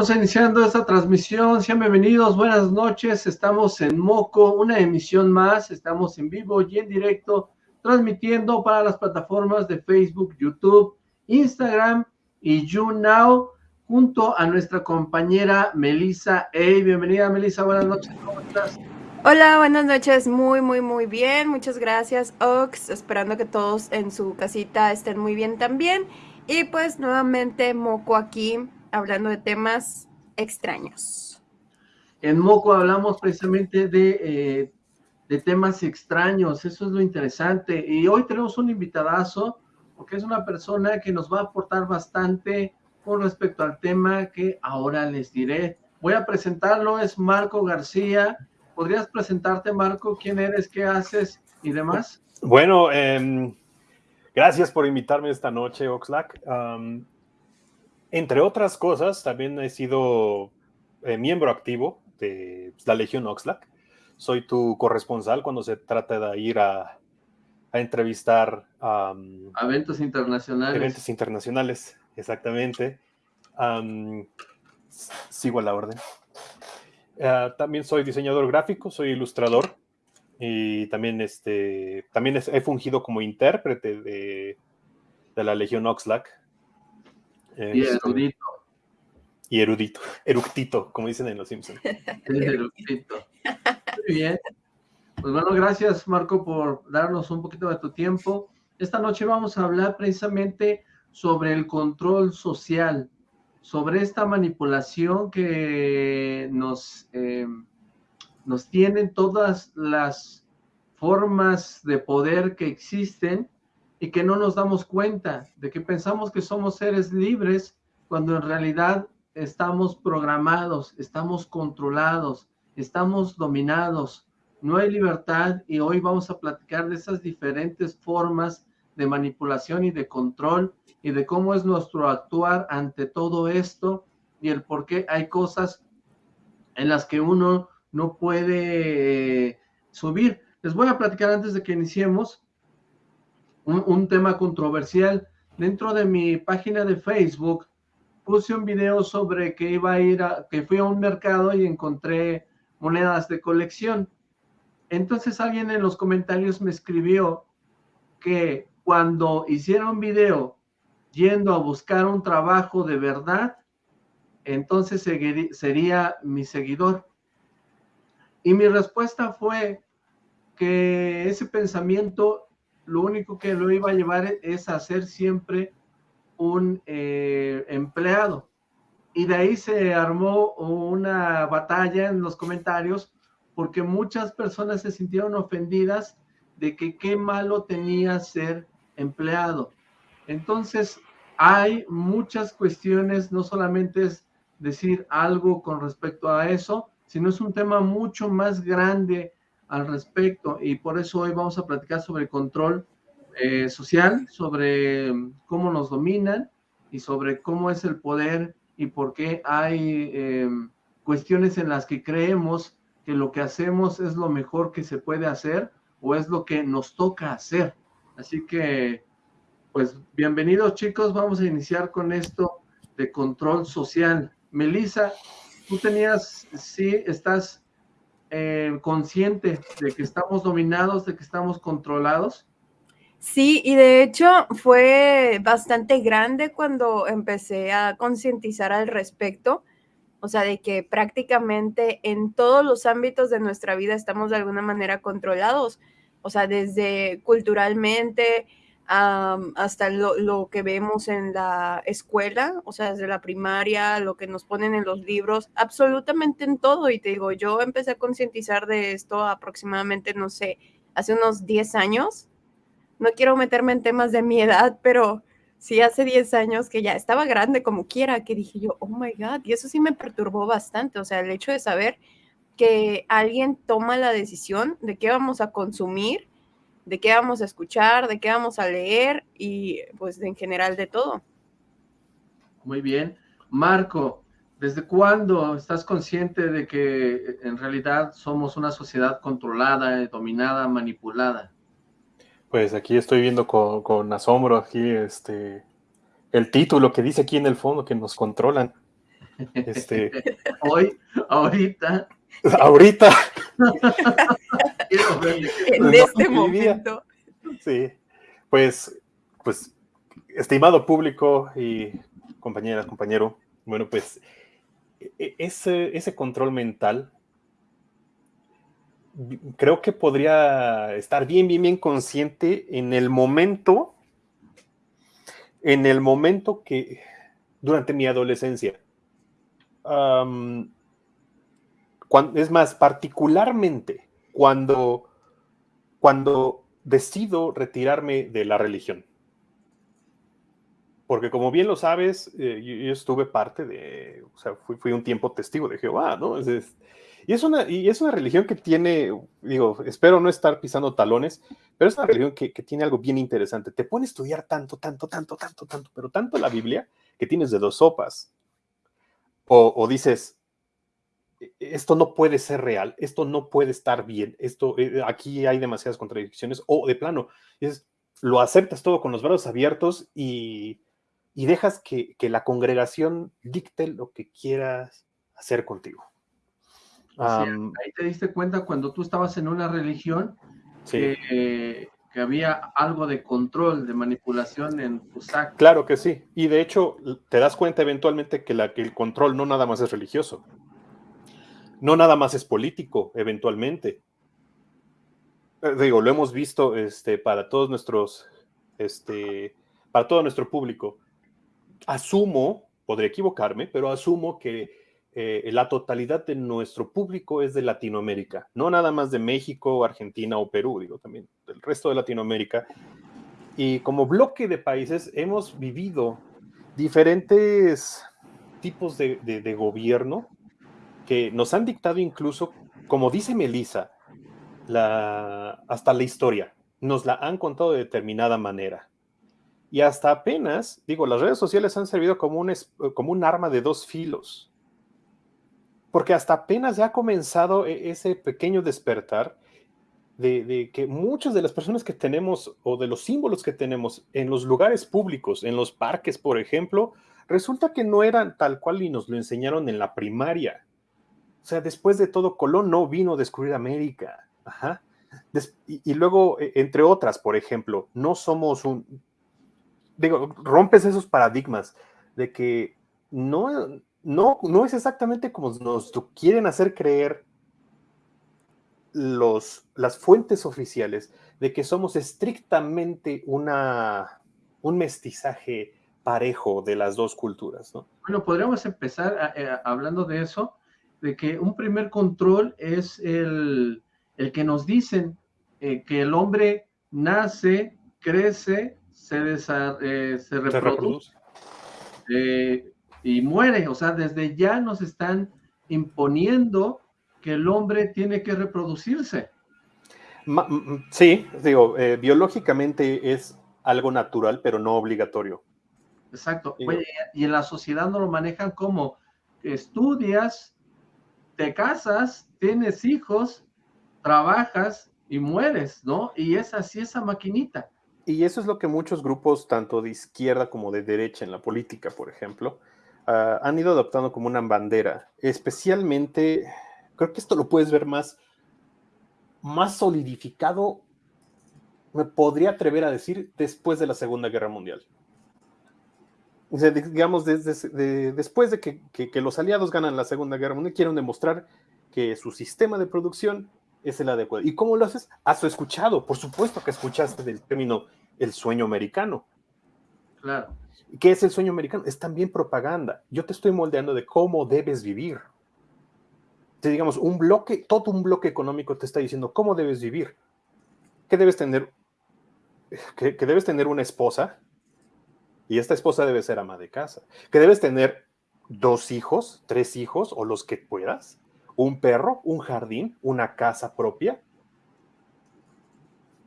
Vamos iniciando esta transmisión, sean bienvenidos, buenas noches, estamos en Moco, una emisión más, estamos en vivo y en directo, transmitiendo para las plataformas de Facebook, YouTube, Instagram y YouNow, junto a nuestra compañera Melissa. Hey, bienvenida Melissa, buenas noches, ¿cómo estás? Hola, buenas noches, muy, muy, muy bien, muchas gracias Ox, esperando que todos en su casita estén muy bien también, y pues nuevamente Moco aquí, hablando de temas extraños. En Moco hablamos precisamente de, eh, de temas extraños, eso es lo interesante, y hoy tenemos un invitadazo, porque es una persona que nos va a aportar bastante con respecto al tema que ahora les diré. Voy a presentarlo, es Marco García, ¿Podrías presentarte, Marco? ¿Quién eres? ¿Qué haces? Y demás. Bueno, em, gracias por invitarme esta noche, Oxlack. Entre otras cosas, también he sido eh, miembro activo de la Legión Oxlack. Soy tu corresponsal cuando se trata de ir a, entrevistar a eventos internacionales. Eventos internacionales, exactamente. sigo a la orden. Ah, también soy diseñador gráfico, soy ilustrador y también, este, también he fungido como intérprete de, la Legión Oxlack. Y este, erudito. Y erudito, eructito, como dicen en Los Simpsons. eructito. Muy bien. Pues bueno, gracias Marco por darnos un poquito de tu tiempo. Esta noche vamos a hablar precisamente sobre el control social sobre esta manipulación que nos, eh, nos tienen todas las formas de poder que existen y que no nos damos cuenta de que pensamos que somos seres libres cuando en realidad estamos programados, estamos controlados, estamos dominados, no hay libertad y hoy vamos a platicar de esas diferentes formas de manipulación y de control y de cómo es nuestro actuar ante todo esto y el por qué hay cosas en las que uno no puede eh, subir. Les voy a platicar antes de que iniciemos un, tema controversial. Dentro de mi página de Facebook puse un video sobre que iba a ir a, que fui a un mercado y encontré monedas de colección. Entonces alguien en los comentarios me escribió que cuando hiciera un video yendo a buscar un trabajo de verdad, entonces sería mi seguidor. Y mi respuesta fue que ese pensamiento lo único que lo iba a llevar es a ser siempre un eh, empleado. Y de ahí se armó una batalla en los comentarios porque muchas personas se sintieron ofendidas de que qué malo tenía ser empleado. Entonces, hay muchas cuestiones, no solamente es decir algo con respecto a eso, sino es un tema mucho más grande al respecto y por eso hoy vamos a platicar sobre control eh, social, sobre cómo nos dominan y sobre cómo es el poder y por qué hay em, cuestiones en las que creemos que lo que hacemos es lo mejor que se puede hacer o es lo que nos toca hacer. Así que pues bienvenidos chicos, vamos a iniciar con esto de control social. Melissa, tú tenías, sí, estás eh, consciente de que estamos dominados, de que estamos controlados. Sí, y de hecho fue bastante grande cuando empecé a concientizar al respecto, o sea, de que prácticamente en todos los ámbitos de nuestra vida estamos de alguna manera controlados, o sea, desde culturalmente, hasta lo, que vemos en la escuela, o sea, desde la primaria, lo que nos ponen en los libros, absolutamente en todo. Y te digo, yo empecé a concientizar de esto aproximadamente, no sé, hace unos 10 años. No quiero meterme en temas de mi edad, pero sí hace 10 años que ya estaba grande como quiera, que dije yo, oh my God, y eso sí me perturbó bastante, o sea, el hecho de saber que alguien toma la decisión de qué vamos a consumir de qué vamos a escuchar, de qué vamos a leer y pues en general de todo. Muy bien. Marco, ¿desde cuándo estás consciente de que en realidad somos una sociedad controlada, dominada, manipulada? Pues aquí estoy viendo con, asombro aquí este el título que dice aquí en el fondo que nos controlan. Este, Hoy, ahorita. ahorita. en este momento. Sí, pues, pues, estimado público y compañeras, compañero, bueno, pues e- e- ese, ese control mental creo que podría estar bien, bien, bien consciente en el momento, en el momento que, durante mi adolescencia, cuan- es más, particularmente cuando, cuando decido retirarme de la religión. Porque como bien lo sabes, eh, yo, yo estuve parte de, o sea, fui, fui un tiempo testigo de Jehová, ¿no? Es- es- y, es una, y es una religión que tiene, digo, espero no estar pisando talones, pero es una religión que, que tiene algo bien interesante. Te pone a estudiar tanto, tanto, tanto, tanto, tanto, pero tanto la Biblia que tienes de dos sopas. O, o dices, "E- esto no puede ser real, esto no puede estar bien, esto, eh, aquí hay demasiadas contradicciones, o de plano, es, lo aceptas todo con los brazos abiertos y, y dejas que, que la congregación dicte lo que quieras hacer contigo. Ahí te diste cuenta cuando tú estabas en una religión sí, que, que había algo de control, de manipulación en tus actos. claro que sí. Y de hecho, te das cuenta eventualmente que, la, que el control no nada más es religioso, no nada más es político, eventualmente. Eh, Digo, lo hemos visto este, para todos nuestros, este, para todo nuestro público. Asumo, podría equivocarme, pero asumo que eh, la totalidad de nuestro público es de Latinoamérica, no nada más de México, Argentina o Perú, digo también del resto de Latinoamérica. Y como bloque de países hemos vivido diferentes tipos de- de gobierno que nos han dictado incluso, como dice Melissa, hasta la historia, nos la han contado de determinada manera. Y hasta apenas, digo, las redes sociales han servido como un, un arma de dos filos. Porque hasta apenas ya ha comenzado e- ese pequeño despertar de, de que muchas de las personas que tenemos o de los símbolos que tenemos en los lugares públicos, en los parques, por ejemplo, resulta que no eran tal cual y nos lo enseñaron en la primaria. O sea, después de todo, Colón no vino a descubrir América. Ajá. Y, luego, eh, entre otras, por ejemplo, no somos un... Digo, rompes esos paradigmas de que no, no, no es exactamente como nos quieren hacer creer los, las fuentes oficiales de que somos estrictamente una, un mestizaje parejo de las dos culturas, ¿no? Bueno, podríamos empezar a- a- hablando de eso, de que un primer control es el, el que nos dicen eh, que el hombre nace, crece, se, desa- eh, se Se reproduce eh, y muere. O sea, desde ya nos están imponiendo que el hombre tiene que reproducirse. Sí, digo, eh, biológicamente es algo natural, pero no obligatorio. Exacto. Oye, y en la sociedad no lo manejan como estudias, te casas, tienes hijos, trabajas y mueres, ¿no? Y es así esa maquinita. Y eso es lo que muchos grupos, tanto de izquierda como de derecha en la política, por ejemplo, ah, han ido adoptando como una bandera. Especialmente, creo que esto lo puedes ver más, más solidificado, me podría atrever a decir, después de la Segunda Guerra Mundial. Digamos, desde, de- después de que, que- que los aliados ganan la Segunda Guerra Mundial, quieren demostrar que su sistema de producción es el adecuado. ¿Y cómo lo haces? Has escuchado, por supuesto que escuchaste del término el sueño americano. Claro. ¿Qué es el sueño americano? Es también propaganda. Yo te estoy moldeando de cómo debes vivir. Si digamos, un bloque, todo un bloque económico te está diciendo cómo debes vivir. Que debes tener, que, que debes tener una esposa y esta esposa debe ser ama de casa. Que debes tener dos hijos, tres hijos o los que puedas, un perro, un jardín, una casa propia.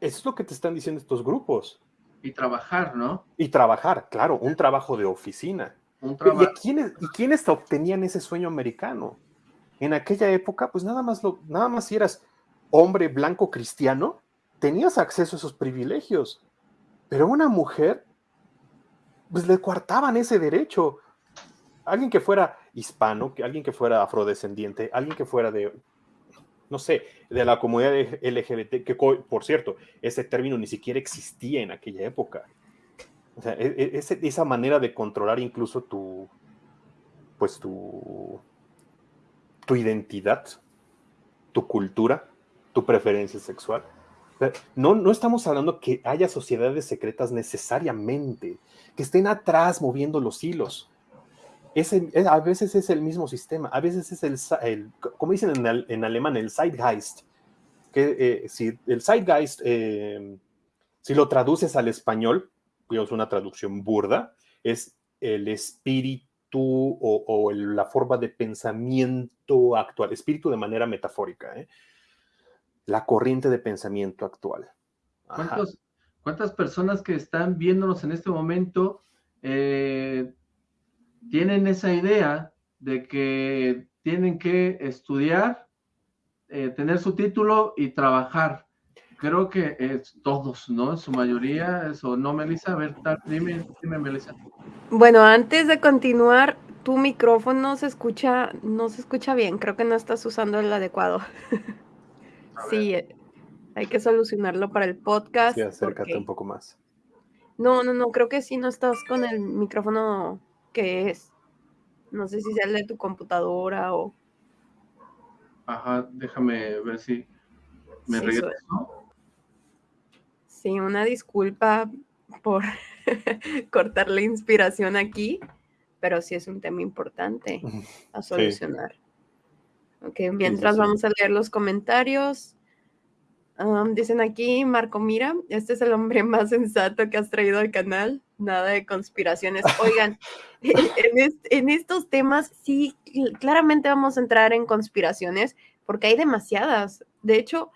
Eso es lo que te están diciendo estos grupos. Y trabajar, ¿no? Y trabajar, claro, un trabajo de oficina. Un ¿Y, a quiénes, ¿Y quiénes obtenían ese sueño americano? En aquella época, pues nada más, lo, nada más si eras hombre blanco cristiano, tenías acceso a esos privilegios. Pero una mujer, pues le coartaban ese derecho. alguien que fuera hispano, alguien que fuera afrodescendiente, alguien que fuera de, no sé, de la comunidad LGBT, que por cierto, ese término ni siquiera existía en aquella época. O sea, e, e, esa manera de controlar incluso tu, pues tu, tu identidad, tu cultura, tu preferencia sexual. No, no estamos hablando que haya sociedades secretas necesariamente, que estén atrás moviendo los hilos. a veces es el mismo sistema, a veces es el, como dicen en, alemán, el Zeitgeist. Que eh, si el Zeitgeist, eh, si lo traduces al español, digamos una traducción burda, es el espíritu o, la forma de pensamiento actual, espíritu de manera metafórica, ¿eh? La corriente de pensamiento actual. ¿Cuántas personas que están viéndonos en este momento eh, tienen esa idea de que tienen que estudiar, eh, tener su título y trabajar? Creo que es todos, ¿no? En su mayoría, eso, ¿no, Melissa? A ver, dime, dime, Melissa. Bueno, antes de continuar, tu micrófono se escucha, no se escucha bien, creo que no estás usando el adecuado. sí, hay que solucionarlo para el podcast. Sí, acércate un poco más. No, no, no, creo que sí no estás con el micrófono que es. No sé si sea el de tu computadora o... Ajá, déjame ver si me sí, regreso. Sí, una disculpa por cortar la inspiración aquí, pero sí es un tema importante a solucionar. Ok, mientras vamos a leer los comentarios. dicen aquí, Marco, mira, este es el hombre más sensato que has traído al canal. Nada de conspiraciones. Oigan, en, en, estos temas sí, claramente vamos a entrar en conspiraciones porque hay demasiadas. De hecho,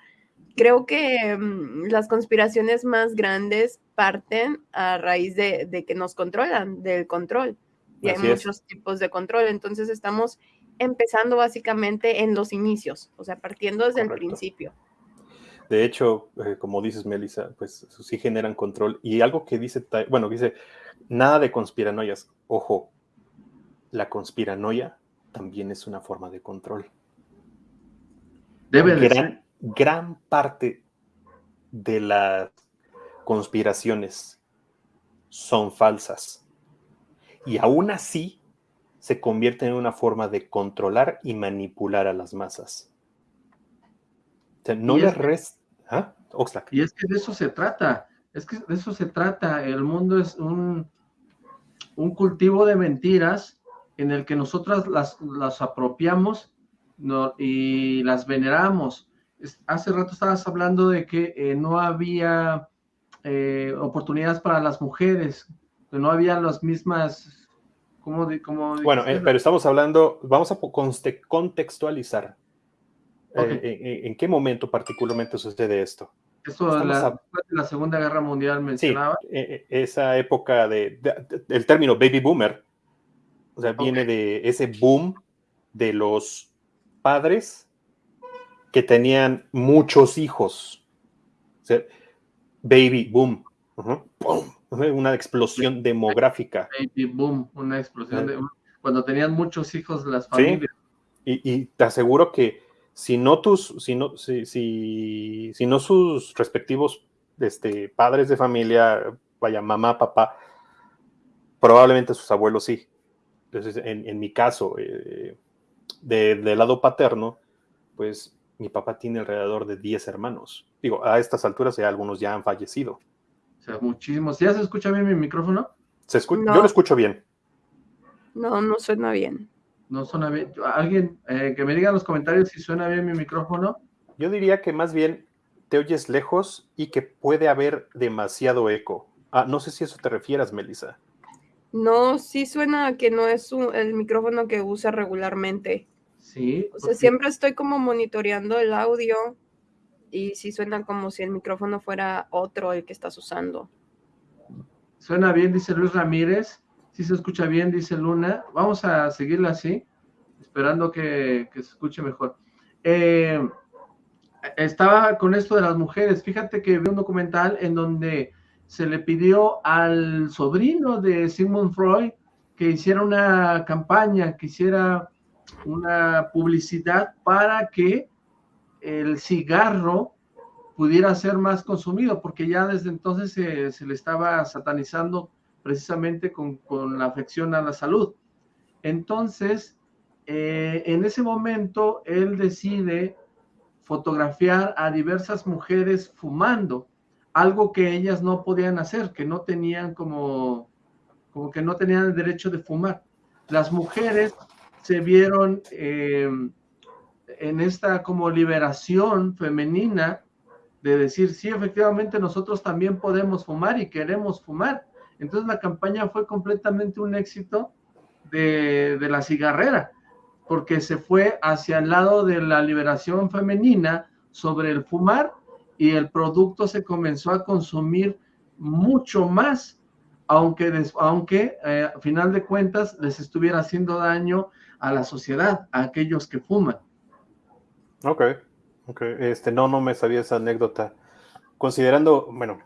creo que mm, las conspiraciones más grandes parten a raíz de, que nos controlan, del control. Y hay muchos tipos de control. Entonces estamos empezando básicamente en los inicios, o sea, partiendo desde el principio. De hecho, eh, como dices, Melissa, pues sí generan control. Y algo que dice, bueno, dice, nada de conspiranoias. Ojo, la conspiranoia también es una forma de control. Debe de ser gran parte de las conspiraciones son falsas. Y aún así se convierte en una forma de controlar y manipular a las masas. no les resta... ¿Ah? Y es que de eso se trata. Es que de eso se trata. El mundo es un, un cultivo de mentiras en el que nosotras las, las apropiamos y las veneramos hace rato estabas hablando de que eh, no había eh, oportunidades para las mujeres, que no había las mismas... ¿cómo de, bueno, eh, pero estamos hablando, vamos a contextualizar. En, qué momento particularmente sucede esto? Eso la, la Segunda Guerra Mundial mencionaba. Sí, esa época de, el término baby boomer, o sea, viene de ese boom de los padres que tenían muchos hijos. baby boom. Una explosión demográfica. Baby boom, una explosión de, cuando tenían muchos hijos las familias. Y, te aseguro que si no tus, si no, si, si, no sus respectivos este, padres de familia, vaya, mamá, papá, probablemente sus abuelos sí. Entonces, en, mi caso, eh, del lado paterno, pues mi papá tiene alrededor de 10 hermanos. Digo, a estas alturas ya algunos ya han fallecido. O sea, muchísimos. ¿Ya se escucha bien mi micrófono? ¿Se Yo lo escucho bien. No, no suena bien. No suena bien. Alguien eh, que me diga en los comentarios si suena bien mi micrófono. Yo diría que más bien te oyes lejos y que puede haber demasiado eco. Ah, no sé si eso te refieras, Melissa. No, sí suena que no es el micrófono que usa regularmente. Sí. O sea, siempre estoy como monitoreando el audio y sí suena como si el micrófono fuera otro el que estás usando. Suena bien, dice Luis Ramírez. Sí se escucha bien, dice Luna. Vamos a seguirla así, esperando que, se escuche mejor. Eh, estaba con esto de las mujeres. Fíjate que vi un documental en donde se le pidió al sobrino de Sigmund Freud que hiciera una campaña, que hiciera una publicidad para que el cigarro pudiera ser más consumido, porque ya desde entonces se, le estaba satanizando precisamente con, la afección a la salud. Entonces, eh, en ese momento, él decide fotografiar a diversas mujeres fumando, algo que ellas no podían hacer, que no tenían como, como que no tenían el derecho de fumar. Las mujeres se vieron eh, en esta como liberación femenina de decir, sí, efectivamente nosotros también podemos fumar y queremos fumar. Entonces la campaña fue completamente un éxito de, de la cigarrera, porque se fue hacia el lado de la liberación femenina sobre el fumar y el producto se comenzó a consumir mucho más, aunque, aunque eh, a final de cuentas les estuviera haciendo daño a la sociedad, a aquellos que fuman. Ok, ok, este, no, no me sabía esa anécdota. Considerando, bueno,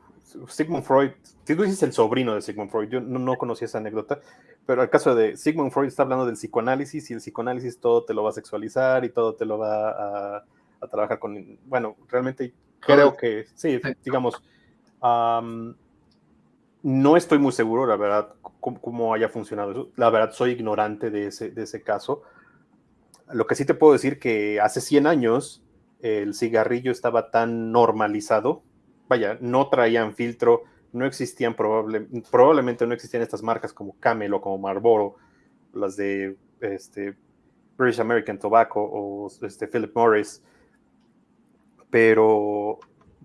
Sigmund Freud, tú dices el sobrino de Sigmund Freud, yo no, no conocía esa anécdota, pero el caso de Sigmund Freud está hablando del psicoanálisis y el psicoanálisis todo te lo va a sexualizar y todo te lo va a, a trabajar con, bueno, realmente creo que, sí, digamos, no estoy muy seguro, la verdad, cómo, haya funcionado eso. La verdad, soy ignorante de ese, de ese caso. Lo que sí te puedo decir que hace 100 años el cigarrillo estaba tan normalizado, vaya, no traían filtro, no existían probable, probablemente no existían estas marcas como Camel o como Marlboro, las de este, British American Tobacco o este, Philip Morris, pero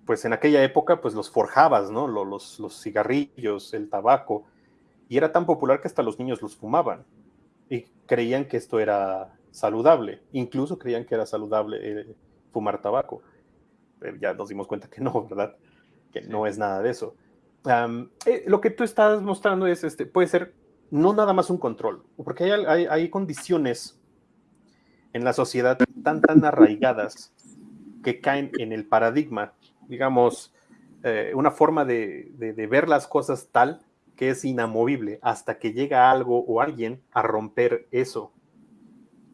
pues en aquella época pues los forjabas, ¿no? Los, los, cigarrillos, el tabaco, y era tan popular que hasta los niños los fumaban y creían que esto era saludable, incluso creían que era saludable eh, fumar tabaco. Pero ya nos dimos cuenta que no, ¿verdad? Que no es nada de eso. Eh, lo que tú estás mostrando es, este, puede ser no nada más un control, porque hay, hay, hay condiciones en la sociedad tan, tan arraigadas que caen en el paradigma, digamos, eh, una forma de, ver las cosas tal que es inamovible hasta que llega algo o alguien a romper eso.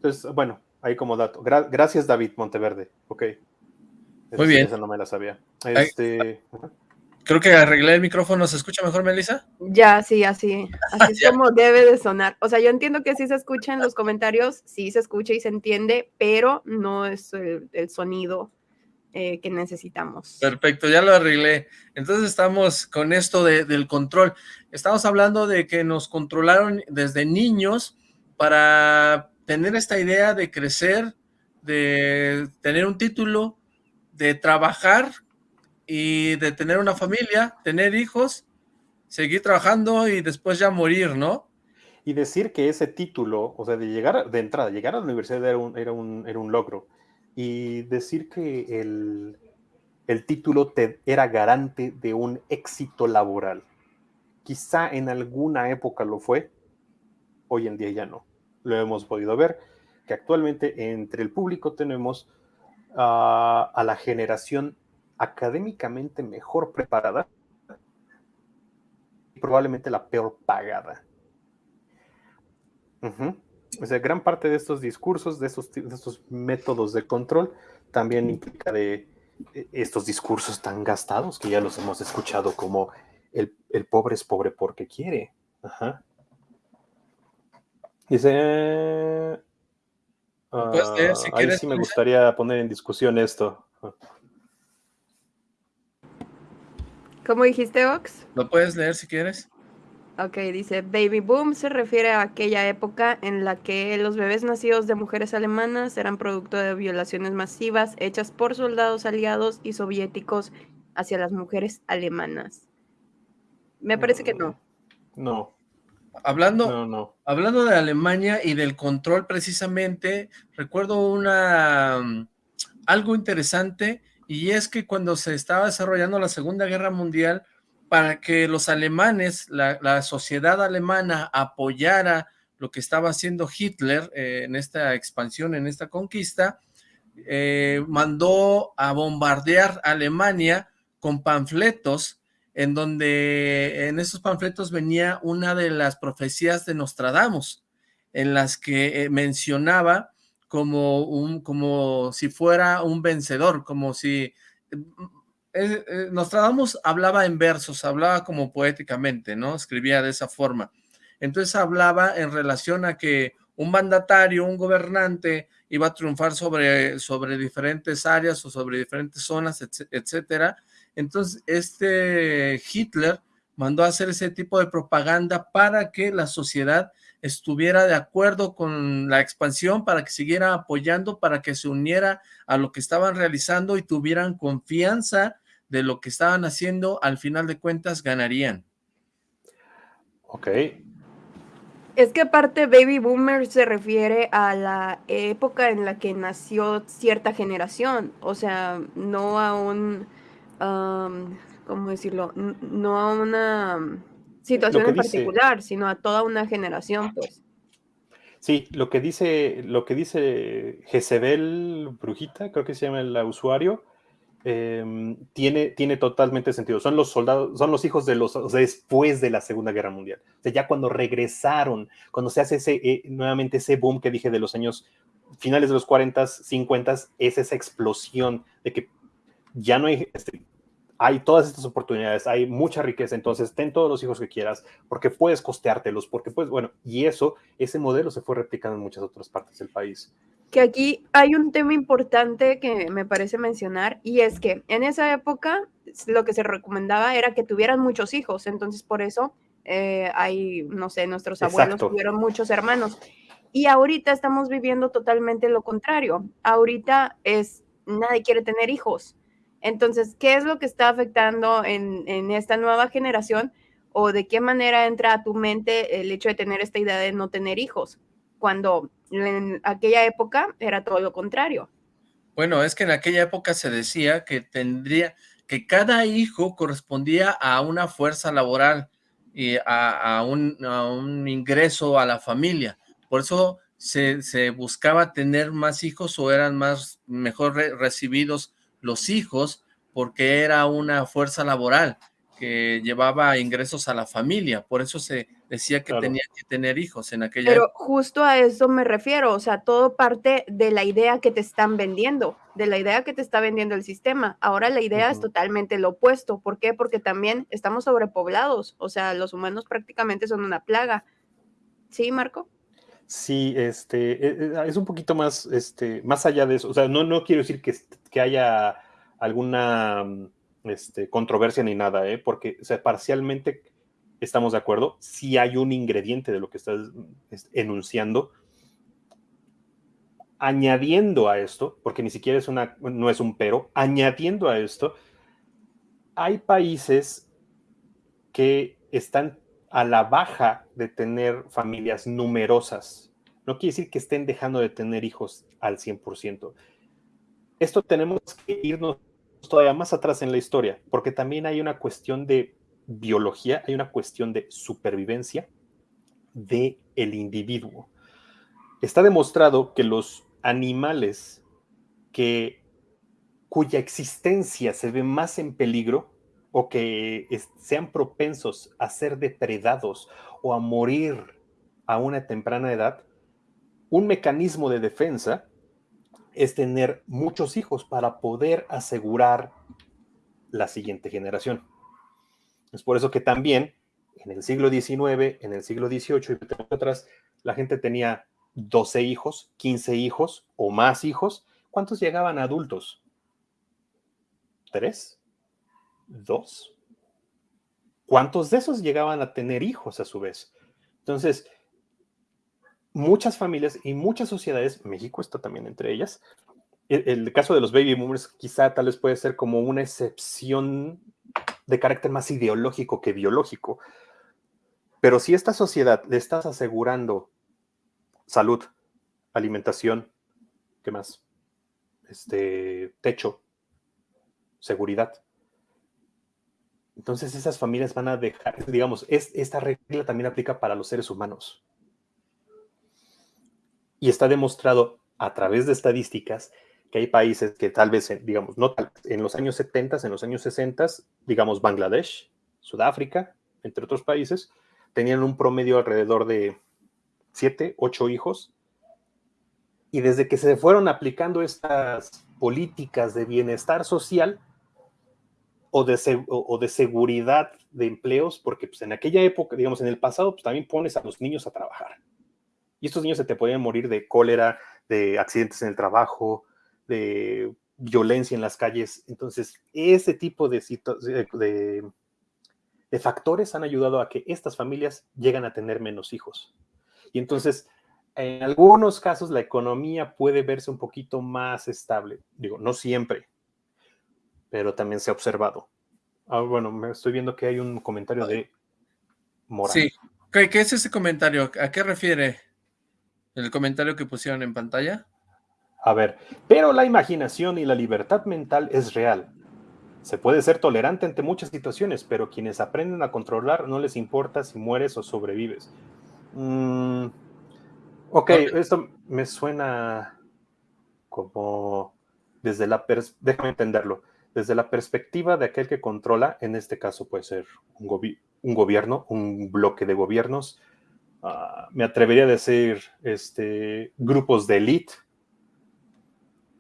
Entonces, bueno, ahí como dato. gracias, David Monteverde. Ok. Muy bien. Esa no me la sabía. Este, creo que arreglé el micrófono. ¿Se escucha mejor, Melissa? Ya, sí, así. Así es como debe de sonar. O sea, yo entiendo que sí se escucha en los comentarios, sí se escucha y se entiende, pero no es el sonido eh, que necesitamos. Perfecto, ya lo arreglé. Entonces estamos con esto del control. Estamos hablando de que nos controlaron desde niños para tener esta idea de crecer, de tener un título, de trabajar y de tener una familia, tener hijos, seguir trabajando y después ya morir, ¿no? Y decir que ese título, o sea, de llegar, de entrada, llegar a la universidad era un, era un, era un logro y decir que el, título te era garante de un éxito laboral. Quizá en alguna época lo fue, hoy en día ya no. Lo hemos podido ver, que actualmente entre el público tenemos a la generación académicamente mejor preparada y probablemente la peor pagada. O sea, gran parte de estos discursos, de estos, estos métodos de control, también implica de estos discursos tan gastados que ya los hemos escuchado como el, pobre es pobre porque quiere. Ajá. Dice... Uh, si ahí sí me gustaría poner en discusión esto. ¿Cómo dijiste, Ox? Lo puedes leer si quieres. Ok, dice, baby boom se refiere a aquella época en la que los bebés nacidos de mujeres alemanas eran producto de violaciones masivas hechas por soldados aliados y soviéticos hacia las mujeres alemanas. Me parece que no. No. Hablando, hablando de Alemania y del control precisamente, recuerdo una mm, algo interesante y es que cuando se estaba desarrollando la Segunda Guerra Mundial, para que los alemanes, la, sociedad alemana apoyara lo que estaba haciendo Hitler eh, en esta expansión, en esta conquista, eh, mandó a bombardear Alemania con panfletos en donde en esos panfletos venía una de las profecías de Nostradamus, en las que eh, mencionaba como, un, como si fuera un vencedor, como si... Eh, eh, Nostradamus hablaba en versos, hablaba como poéticamente, ¿no? Escribía de esa forma. Entonces hablaba en relación a que un mandatario, un gobernante, iba a triunfar sobre, sobre diferentes áreas o sobre diferentes zonas, etcétera. Entonces, este Hitler mandó a hacer ese tipo de propaganda para que la sociedad estuviera de acuerdo con la expansión, para que siguiera apoyando, para que se uniera a lo que estaban realizando y tuvieran confianza de lo que estaban haciendo, al final de cuentas ganarían. Ok, es que aparte Baby Boomer se refiere a la época en la que nació cierta generación, o sea, no a un, ¿cómo decirlo? No a una situación en particular, sino a toda una generación, pues. Sí, lo que dice, lo que dice Jezebel Brujita, creo que se llama el usuario, Em, tiene, tiene totalmente sentido. Son los soldados, son los hijos de los después de la Segunda Guerra Mundial. O sea, ya cuando regresaron, cuando se hace ese, eh, nuevamente ese boom que dije de los años finales de los 40, 50, es esa explosión de que ya no hay, este, hay todas estas oportunidades, hay mucha riqueza, entonces ten todos los hijos que quieras, porque puedes costeártelos, porque pues, bueno, y eso, ese modelo se fue replicando en muchas otras partes del país que aquí hay un tema importante que me parece mencionar y es que en esa época lo que se recomendaba era que tuvieran muchos hijos, entonces por eso eh, hay, no sé, nuestros abuelos tuvieron muchos hermanos. Y ahorita estamos viviendo totalmente lo contrario. Ahorita es, nadie quiere tener hijos. Entonces, ¿qué es lo que está afectando en, esta nueva generación? ¿O de qué manera entra a tu mente el hecho de tener esta idea de no tener hijos? Cuando en aquella época era todo lo contrario. Bueno, es que en aquella época se decía que tendría, que cada hijo correspondía a una fuerza laboral y a, un, ingreso a la familia. Por eso se, se, buscaba tener más hijos o eran más, mejor recibidos los hijos porque era una fuerza laboral que llevaba ingresos a la familia. Por eso se decía que tenía que tener hijos en aquella Pero justo a eso me refiero, o sea, todo parte de la idea que te están vendiendo, de la idea que te está vendiendo el sistema. Ahora la idea es totalmente lo opuesto. ¿Por qué? Porque también estamos sobrepoblados, o sea, los humanos prácticamente son una plaga. ¿Sí, Marco? Sí, este, e, e, es un poquito más, este, más allá de eso. O sea, no, no quiero decir que, que haya alguna este, controversia ni nada, ¿eh? porque parcialmente estamos de acuerdo, si hay un ingrediente de lo que estás enunciando, añadiendo a esto, porque ni siquiera es una, no es un pero, añadiendo a esto, hay países que están a la baja de tener familias numerosas. No quiere decir que estén dejando de tener hijos al 100%. Esto tenemos que irnos todavía más atrás en la historia, porque también hay una cuestión de biología, hay una cuestión de supervivencia de el individuo. Está demostrado que los animales que cuya existencia se ve más en peligro o que sean propensos a ser depredados o a morir a una temprana edad, un mecanismo de defensa es tener muchos hijos para poder asegurar la siguiente generación. Es por eso que también en el siglo XIX, en el siglo XVIII y otras, la gente tenía 12 hijos, 15 hijos o más hijos. ¿Cuántos llegaban adultos? ¿Tres? ¿Dos? ¿Cuántos de esos llegaban a tener hijos a su vez? Entonces, muchas familias y muchas sociedades, México está también entre ellas, el, el, caso de los baby boomers quizá tal vez puede ser como una excepción de carácter más ideológico que biológico. Pero si esta sociedad le estás asegurando salud, alimentación, ¿qué más? Este, techo, seguridad. Entonces esas familias van a dejar, digamos, es, esta regla también aplica para los seres humanos. Y está demostrado a través de estadísticas que hay países que tal vez, digamos, no en los años 70, en los años 60, digamos Bangladesh, Sudáfrica, entre otros países, tenían un promedio alrededor de 7, 8 hijos. Y desde que se fueron aplicando estas políticas de bienestar social o de, o de seguridad de empleos, porque pues, en aquella época, digamos, en el pasado, pues también pones a los niños a trabajar. Y estos niños se te podían morir de cólera, de accidentes en el trabajo, de violencia en las calles. Entonces, ese tipo de, de, de factores han ayudado a que estas familias lleguen a tener menos hijos. Y entonces, en algunos casos, la economía puede verse un poquito más estable. Digo, no siempre, pero también se ha observado. Ah, bueno, me estoy viendo que hay un comentario de Morán. Sí, ¿Qué, ¿qué es ese comentario? ¿A qué refiere el comentario que pusieron en pantalla? A ver, pero la imaginación y la libertad mental es real. Se puede ser tolerante ante muchas situaciones, pero quienes aprenden a controlar no les importa si mueres o sobrevives. Mm, ok, esto me suena como desde la... Déjame entenderlo. Desde la perspectiva de aquel que controla, en este caso puede ser un, gobierno, un bloque de gobiernos, ah, me atrevería a decir este, grupos de élite,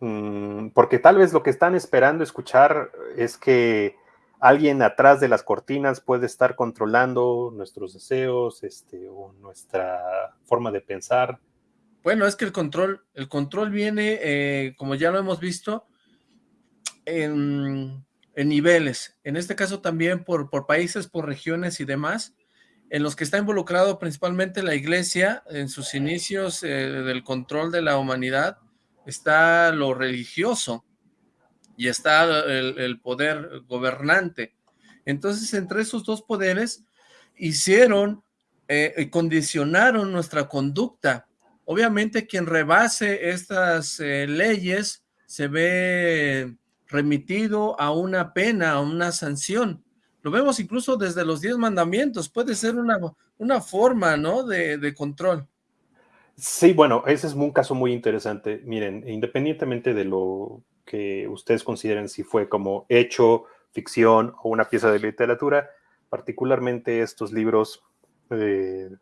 Mm, porque tal vez lo que están esperando escuchar es que alguien atrás de las cortinas puede estar controlando nuestros deseos este, o nuestra forma de pensar. Bueno, es que el control, el control viene, eh, como ya lo hemos visto, en, niveles. En este caso también por, por países, por regiones y demás, en los que está involucrado principalmente la iglesia en sus inicios eh, del control de la humanidad, está lo religioso y está el, poder gobernante. Entonces, entre esos dos poderes hicieron, eh, condicionaron nuestra conducta. Obviamente, quien rebase estas eh, leyes se ve remitido a una pena, a una sanción. Lo vemos incluso desde los diez mandamientos. Puede ser una, una forma, ¿no?, de, de control. Sí, bueno, ese es un caso muy interesante. Miren, independientemente de lo que ustedes consideren si fue como hecho, ficción o una pieza de literatura, particularmente estos libros de,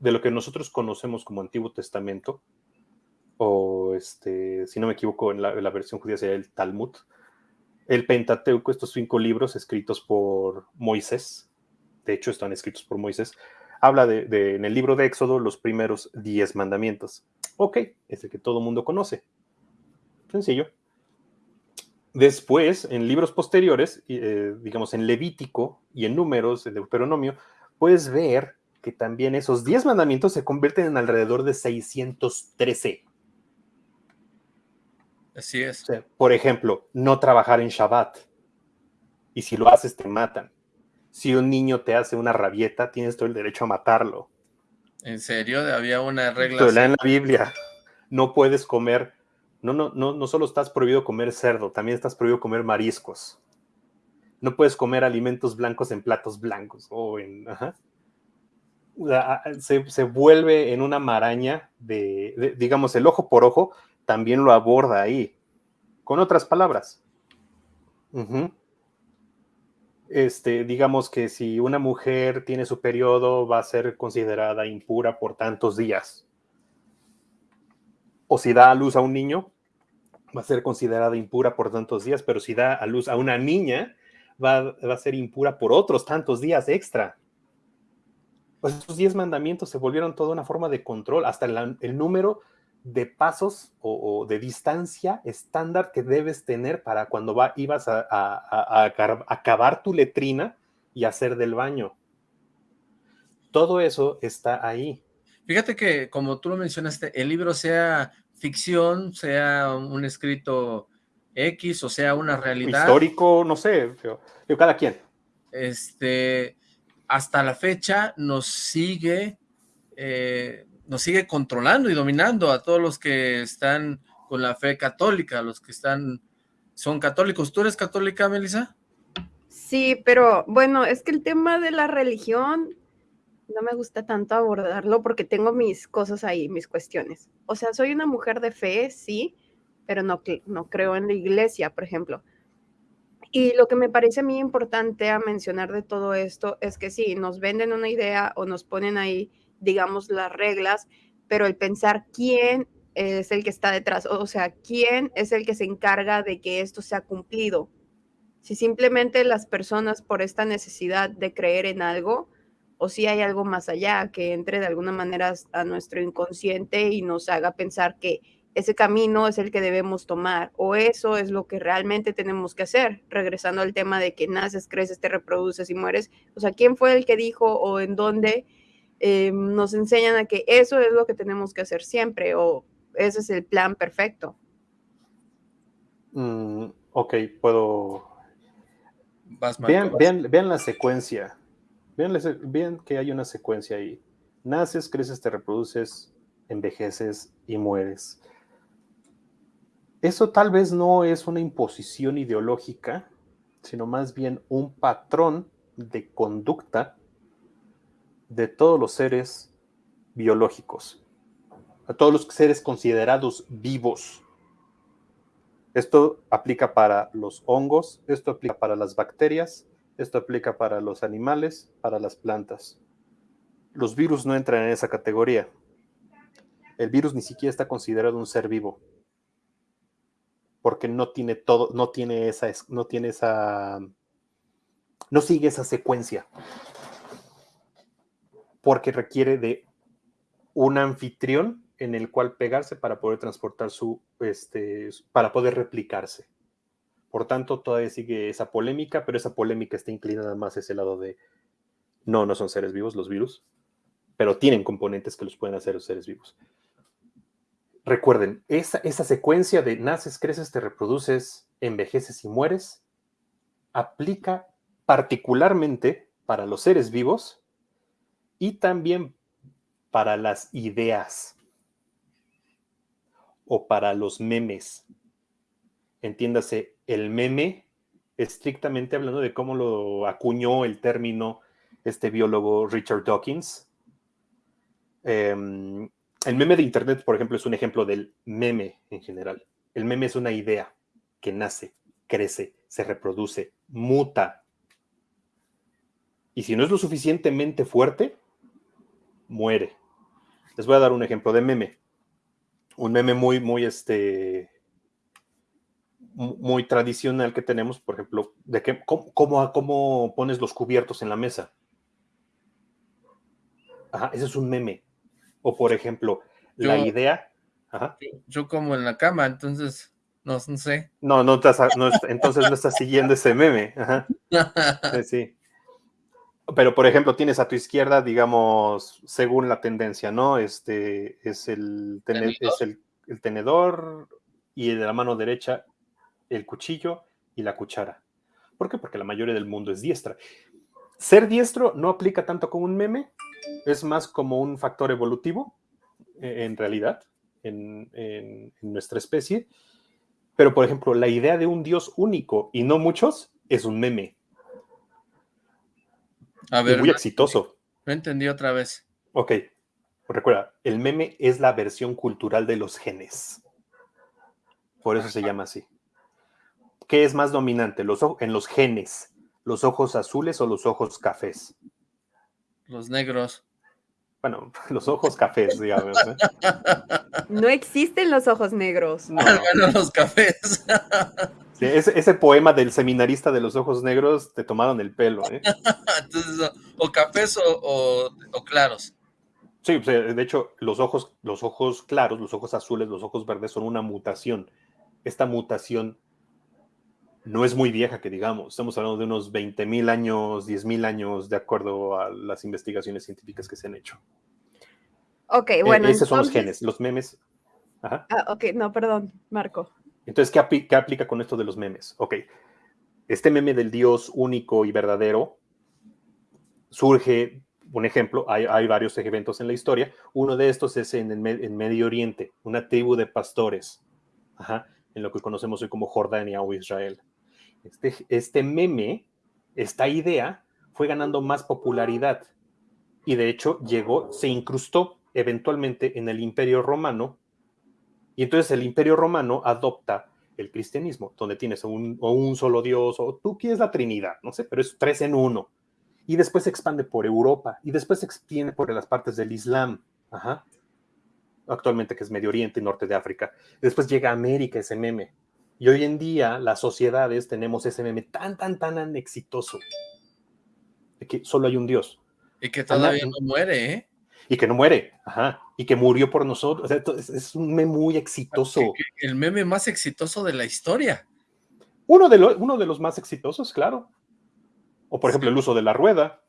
lo que nosotros conocemos como Antiguo Testamento, o este, si no me equivoco, en la, la versión judía sería el Talmud, el Pentateuco, estos cinco libros escritos por Moisés, de hecho están escritos por Moisés, habla de, en el libro de Éxodo los primeros diez mandamientos. Ok, es el que todo mundo conoce. Sencillo. Después, en libros posteriores, eh, digamos en Levítico y en Números, en Deuteronomio, puedes ver que también esos diez mandamientos se convierten en alrededor de 613. Así es. por ejemplo, no trabajar en Shabbat. Y si lo haces, te matan si un niño te hace una rabieta, tienes todo el derecho a matarlo. ¿En serio? Había una regla. en la Biblia. No puedes comer, no, no, no, no solo estás prohibido comer cerdo, también estás prohibido comer mariscos. No puedes comer alimentos blancos en platos blancos o en. Se, vuelve en una maraña de, digamos, el ojo por ojo también lo aborda ahí. Con otras palabras este, digamos que si una mujer tiene su periodo, va a ser considerada impura por tantos días. O si da a luz a un niño, va a ser considerada impura por tantos días, pero si da a luz a una niña, va, a ser impura por otros tantos días extra. Pues esos diez mandamientos se volvieron toda una forma de control, hasta el número de pasos o, de distancia estándar que debes tener para cuando va, ibas a, acabar tu letrina y hacer del baño. Todo eso está ahí. Fíjate que, como tú lo mencionaste, el libro sea ficción, sea un escrito X, o sea una realidad. Histórico, no sé, cada quien. Este, hasta la fecha nos sigue eh, nos sigue controlando y dominando a todos los que están con la fe católica, los que están, son católicos. ¿Tú eres católica, Melissa? Sí, pero bueno, es que el tema de la religión no me gusta tanto abordarlo porque tengo mis cosas ahí, mis cuestiones. O sea, soy una mujer de fe, sí, pero no, no creo en la iglesia, por ejemplo. Y lo que me parece a mí importante a mencionar de todo esto es que sí, nos venden una idea o nos ponen ahí, digamos, las reglas, pero el pensar quién es el que está detrás, o sea, quién es el que se encarga de que esto sea cumplido. Si simplemente las personas por esta necesidad de creer en algo, o si hay algo más allá que entre de alguna manera a nuestro inconsciente y nos haga pensar que ese camino es el que debemos tomar o eso es lo que realmente tenemos que hacer. Regresando al tema de que naces, creces, te reproduces y mueres. O sea, ¿quién fue el que dijo o en dónde eh, nos enseñan a que eso es lo que tenemos que hacer siempre o ese es el plan perfecto? Mm, ok, puedo... vean, vean, la secuencia. Vean, vean que hay una secuencia ahí. Naces, creces, te reproduces, envejeces y mueres eso tal vez no es una imposición ideológica, sino más bien un patrón de conducta de todos los seres biológicos, a todos los seres considerados vivos. Esto aplica para los hongos, esto aplica para las bacterias, esto aplica para los animales, para las plantas. Los virus no entran en esa categoría. El virus ni siquiera está considerado un ser vivo porque no tiene todo, no tiene esa, no tiene esa, no sigue esa secuencia, porque requiere de un anfitrión en el cual pegarse para poder transportar su, este, para poder replicarse. Por tanto, todavía sigue esa polémica, pero esa polémica está inclinada más hacia ese lado de, no, no son seres vivos los virus, pero tienen componentes que los pueden hacer los seres vivos. Recuerden, esa, esa secuencia de naces, creces, te reproduces, envejeces y mueres, aplica particularmente para los seres vivos y también para las ideas o para los memes. Entiéndase, el meme, estrictamente hablando de cómo lo acuñó el término este biólogo Richard Dawkins, em, el meme de Internet, por ejemplo, es un ejemplo del meme en general. El meme es una idea que nace, crece, se reproduce, muta. Y si no es lo suficientemente fuerte, muere. Les voy a dar un ejemplo de meme. Un meme muy, muy, este, muy tradicional que tenemos, por ejemplo, de que, cómo, cómo pones los cubiertos en la mesa. Ajá, ese es un meme o por ejemplo, la idea... Yo, como en la cama, entonces, no, sé. No, no, entonces no estás siguiendo ese meme. Sí, Pero, por ejemplo, tienes a tu izquierda, digamos, según la tendencia, ¿no? Este es el, es el, el tenedor y de la mano derecha el cuchillo y la cuchara. ¿Por qué? Porque la mayoría del mundo es diestra. Ser diestro no aplica tanto como un meme, es más como un factor evolutivo, e, en realidad, en, nuestra especie. Pero, por ejemplo, la idea de un Dios único y no muchos es un meme. A ver, muy exitoso. No entendí otra vez. Ok. Recuerda, el meme es la versión cultural de los genes. Por eso se llama así. ¿Qué es más dominante? Los, en los genes, los ojos azules o los ojos cafés. Los negros. Bueno, los ojos cafés, digamos. ¿eh? No existen los ojos negros. No. Bueno, los cafés. Sí, ese, poema del seminarista de los ojos negros te tomaron el pelo. ¿eh? Entonces, o cafés o, claros. Sí, de hecho, los ojos, los ojos claros, los ojos azules, los ojos verdes son una mutación. Esta mutación no es muy vieja que digamos, estamos hablando de unos 20 mil años, 10 mil años, de acuerdo a las investigaciones científicas que se han hecho. Ok, eh, bueno. esos son los genes, los memes. Ajá. Ah, ok, no, perdón, Marco. Entonces, ¿qué, ¿qué aplica con esto de los memes? Ok, este meme del Dios único y verdadero surge, un ejemplo, hay, varios eventos en la historia, uno de estos es en, el, Medio Oriente, una tribu de pastores, en lo que conocemos hoy como Jordania o Israel. Este, este meme, esta idea, fue ganando más popularidad y de hecho llegó, se incrustó eventualmente en el Imperio Romano y entonces el Imperio Romano adopta el cristianismo, donde tienes un, o un solo Dios, o tú quieres la Trinidad, no sé, pero es tres en uno. Y después se expande por Europa, y después se extiende por las partes del Islam, Ajá. actualmente que es Medio Oriente y Norte de África. Después llega a América ese meme. Y hoy en día las sociedades tenemos ese meme tan, tan, tan exitoso, de que solo hay un Dios. Y que todavía no muere, ¿eh? Y que no muere, ajá. Y que murió por nosotros. es, un meme muy exitoso. El meme más exitoso de la historia. Uno de, uno de los más exitosos, claro. O por ejemplo, el uso de la rueda.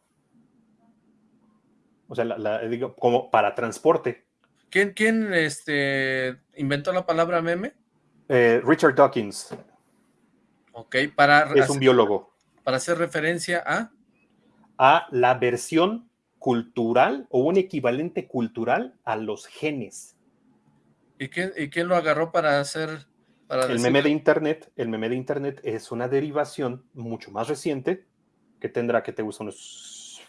O sea, digo, como para transporte. ¿Quién, quién este, inventó la palabra meme? Eh, Richard Dawkins. Ok, para... Es un biólogo. Para hacer referencia a... A la versión cultural o un equivalente cultural a los genes. ¿Y quién, y quién lo agarró para hacer... Para el meme de internet, el meme de internet es una derivación mucho más reciente, que tendrá que te gusta unos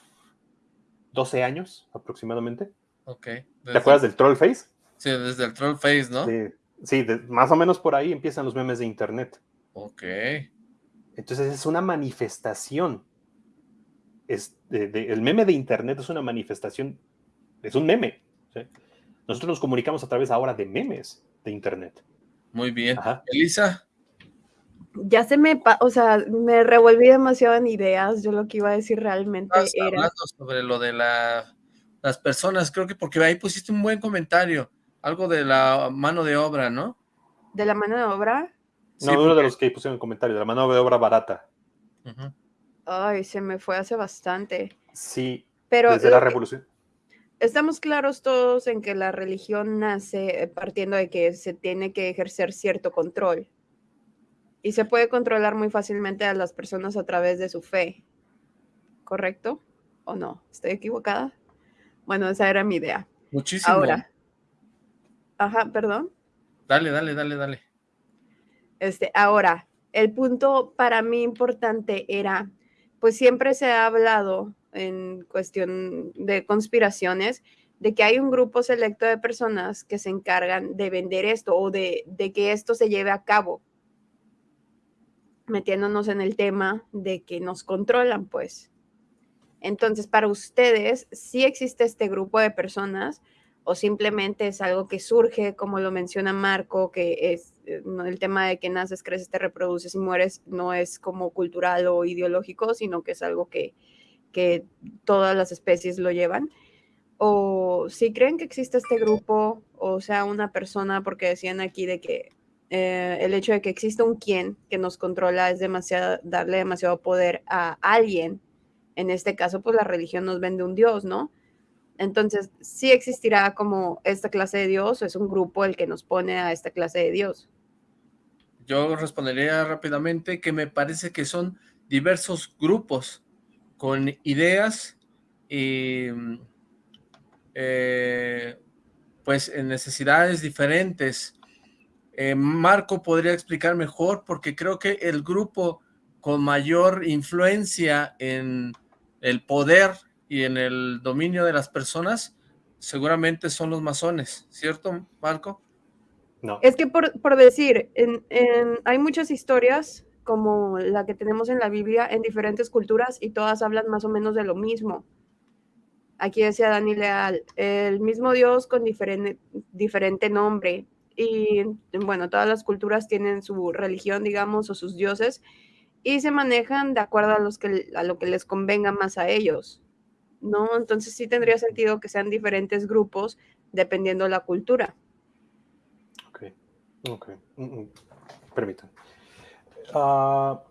12 años aproximadamente. Ok. ¿Te acuerdas del troll face? Sí, desde el troll face, ¿no? Sí, más o menos por ahí empiezan los memes de internet. Ok. Entonces es una manifestación el meme de Internet es una manifestación, es un meme. Nosotros nos comunicamos a través ahora de memes de Internet. Muy bien. Elisa. Ya se me, o sea, me revolví demasiado en ideas. Yo lo que iba a decir realmente era... hablando sobre lo de las personas, creo que porque ahí pusiste un buen comentario, algo de la mano de obra, ¿no? ¿De la mano de obra? No, uno de los que pusieron el comentario, de la mano de obra barata. Ay, se me fue hace bastante. Sí, pero desde la revolución. Estamos claros todos en que la religión nace partiendo de que se tiene que ejercer cierto control. Y se puede controlar muy fácilmente a las personas a través de su fe. ¿Correcto? ¿O no? ¿Estoy equivocada? Bueno, esa era mi idea. Muchísimo. Ahora. Ajá, perdón. Dale, dale, dale, dale. Este, ahora, el punto para mí importante era pues siempre se ha hablado en cuestión de conspiraciones de que hay un grupo selecto de personas que se encargan de vender esto o de, que esto se lleve a cabo, metiéndonos en el tema de que nos controlan, pues. Entonces, para ustedes, ¿sí existe este grupo de personas o simplemente es algo que surge, como lo menciona Marco, que es eh, el tema de que naces, creces, te reproduces y mueres, no es como cultural o ideológico, sino que es algo que, que todas las especies lo llevan. O si creen que existe este grupo, o sea, una persona, porque decían aquí de que eh, el hecho de que exista un quien que nos controla es demasiado, darle demasiado poder a alguien. En este caso, pues la religión nos vende un Dios, ¿no? Entonces, ¿sí existirá como esta clase de Dios es un grupo el que nos pone a esta clase de Dios? Yo respondería rápidamente que me parece que son diversos grupos con ideas y eh, pues en necesidades diferentes. Eh, Marco podría explicar mejor porque creo que el grupo con mayor influencia en el poder y en el dominio de las personas, seguramente son los masones, ¿cierto, Marco? No. Es que por, decir, hay muchas historias como la que tenemos en la Biblia en diferentes culturas y todas hablan más o menos de lo mismo. Aquí decía Dani Leal, el mismo Dios con diferente, diferente nombre. Y bueno, todas las culturas tienen su religión, digamos, o sus dioses, y se manejan de acuerdo a, los que, a lo que les convenga más a ellos. ¿No? Entonces sí tendría sentido que sean diferentes grupos dependiendo de la cultura. Ok, ok. Mm, mm. Ah,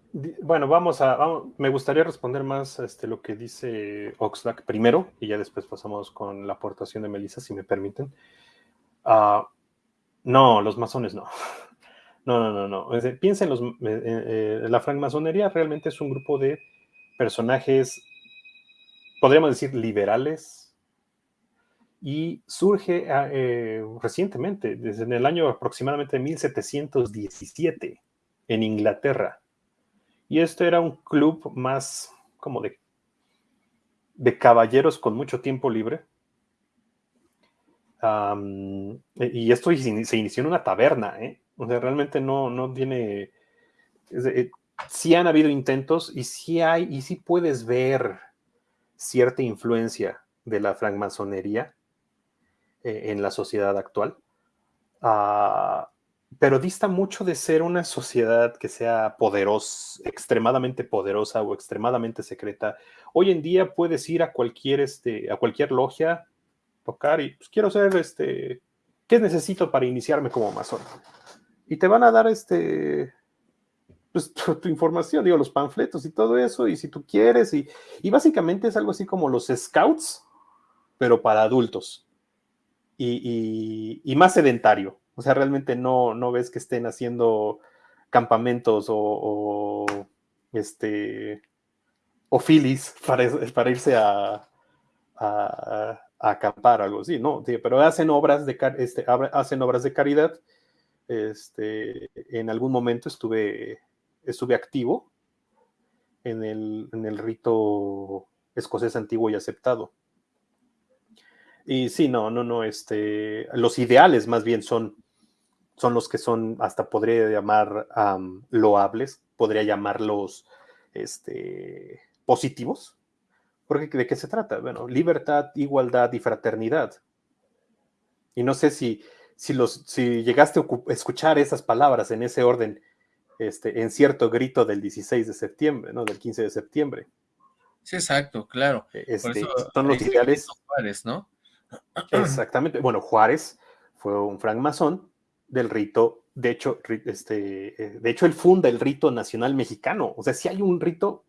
bueno, vamos a, me gustaría responder más este, lo que dice Oxlack primero y ya después pasamos con la aportación de Melissa, si me permiten. Ah, no, los masones no. No, no, no, no. Piensen, los, eh, eh, la francmasonería realmente es un grupo de personajes podríamos decir, liberales, y surge ah, eh, recientemente, desde el año aproximadamente 1717, en Inglaterra. Y este era un club más como de, de caballeros con mucho tiempo libre. y esto se inició en una taberna, ¿eh? O sea, realmente no, no tiene... Eh, sí han habido intentos y sí hay, y sí puedes ver cierta influencia de la francmasonería eh, en la sociedad actual. Uh, pero dista mucho de ser una sociedad que sea poderosa, extremadamente poderosa o extremadamente secreta. Hoy en día puedes ir a cualquier, este, a cualquier logia, tocar y pues quiero ser, este, ¿qué necesito para iniciarme como masón? Y te van a dar, este, pues, tu, información, digo, los panfletos y todo eso, y si tú quieres, y, y básicamente es algo así como los scouts, pero para adultos. y, y más sedentario. O sea, realmente no, no ves que estén haciendo campamentos o, este o filis para, para irse a, a, acampar, algo así, no, pero hacen obras de este, hacen obras de caridad. Este, en algún momento estuve, estuve activo en el, en el rito escocés antiguo y aceptado. Y sí, no, no, no, este, los ideales más bien son son los que son, hasta podría llamar loables, podría llamarlos este, positivos. Porque ¿de qué se trata? Bueno, libertad, igualdad y fraternidad. Y no sé si, si, los, si llegaste a escuchar esas palabras en ese orden este, en cierto grito del 16 de septiembre, ¿no? Del 15 de septiembre. Sí, exacto, claro. E, este, son los ideales. Juárez, ¿no? Exactamente. Bueno, Juárez fue un francmasón del rito. De hecho, este, eh, de hecho, él funda el rito nacional mexicano. O sea, si hay un rito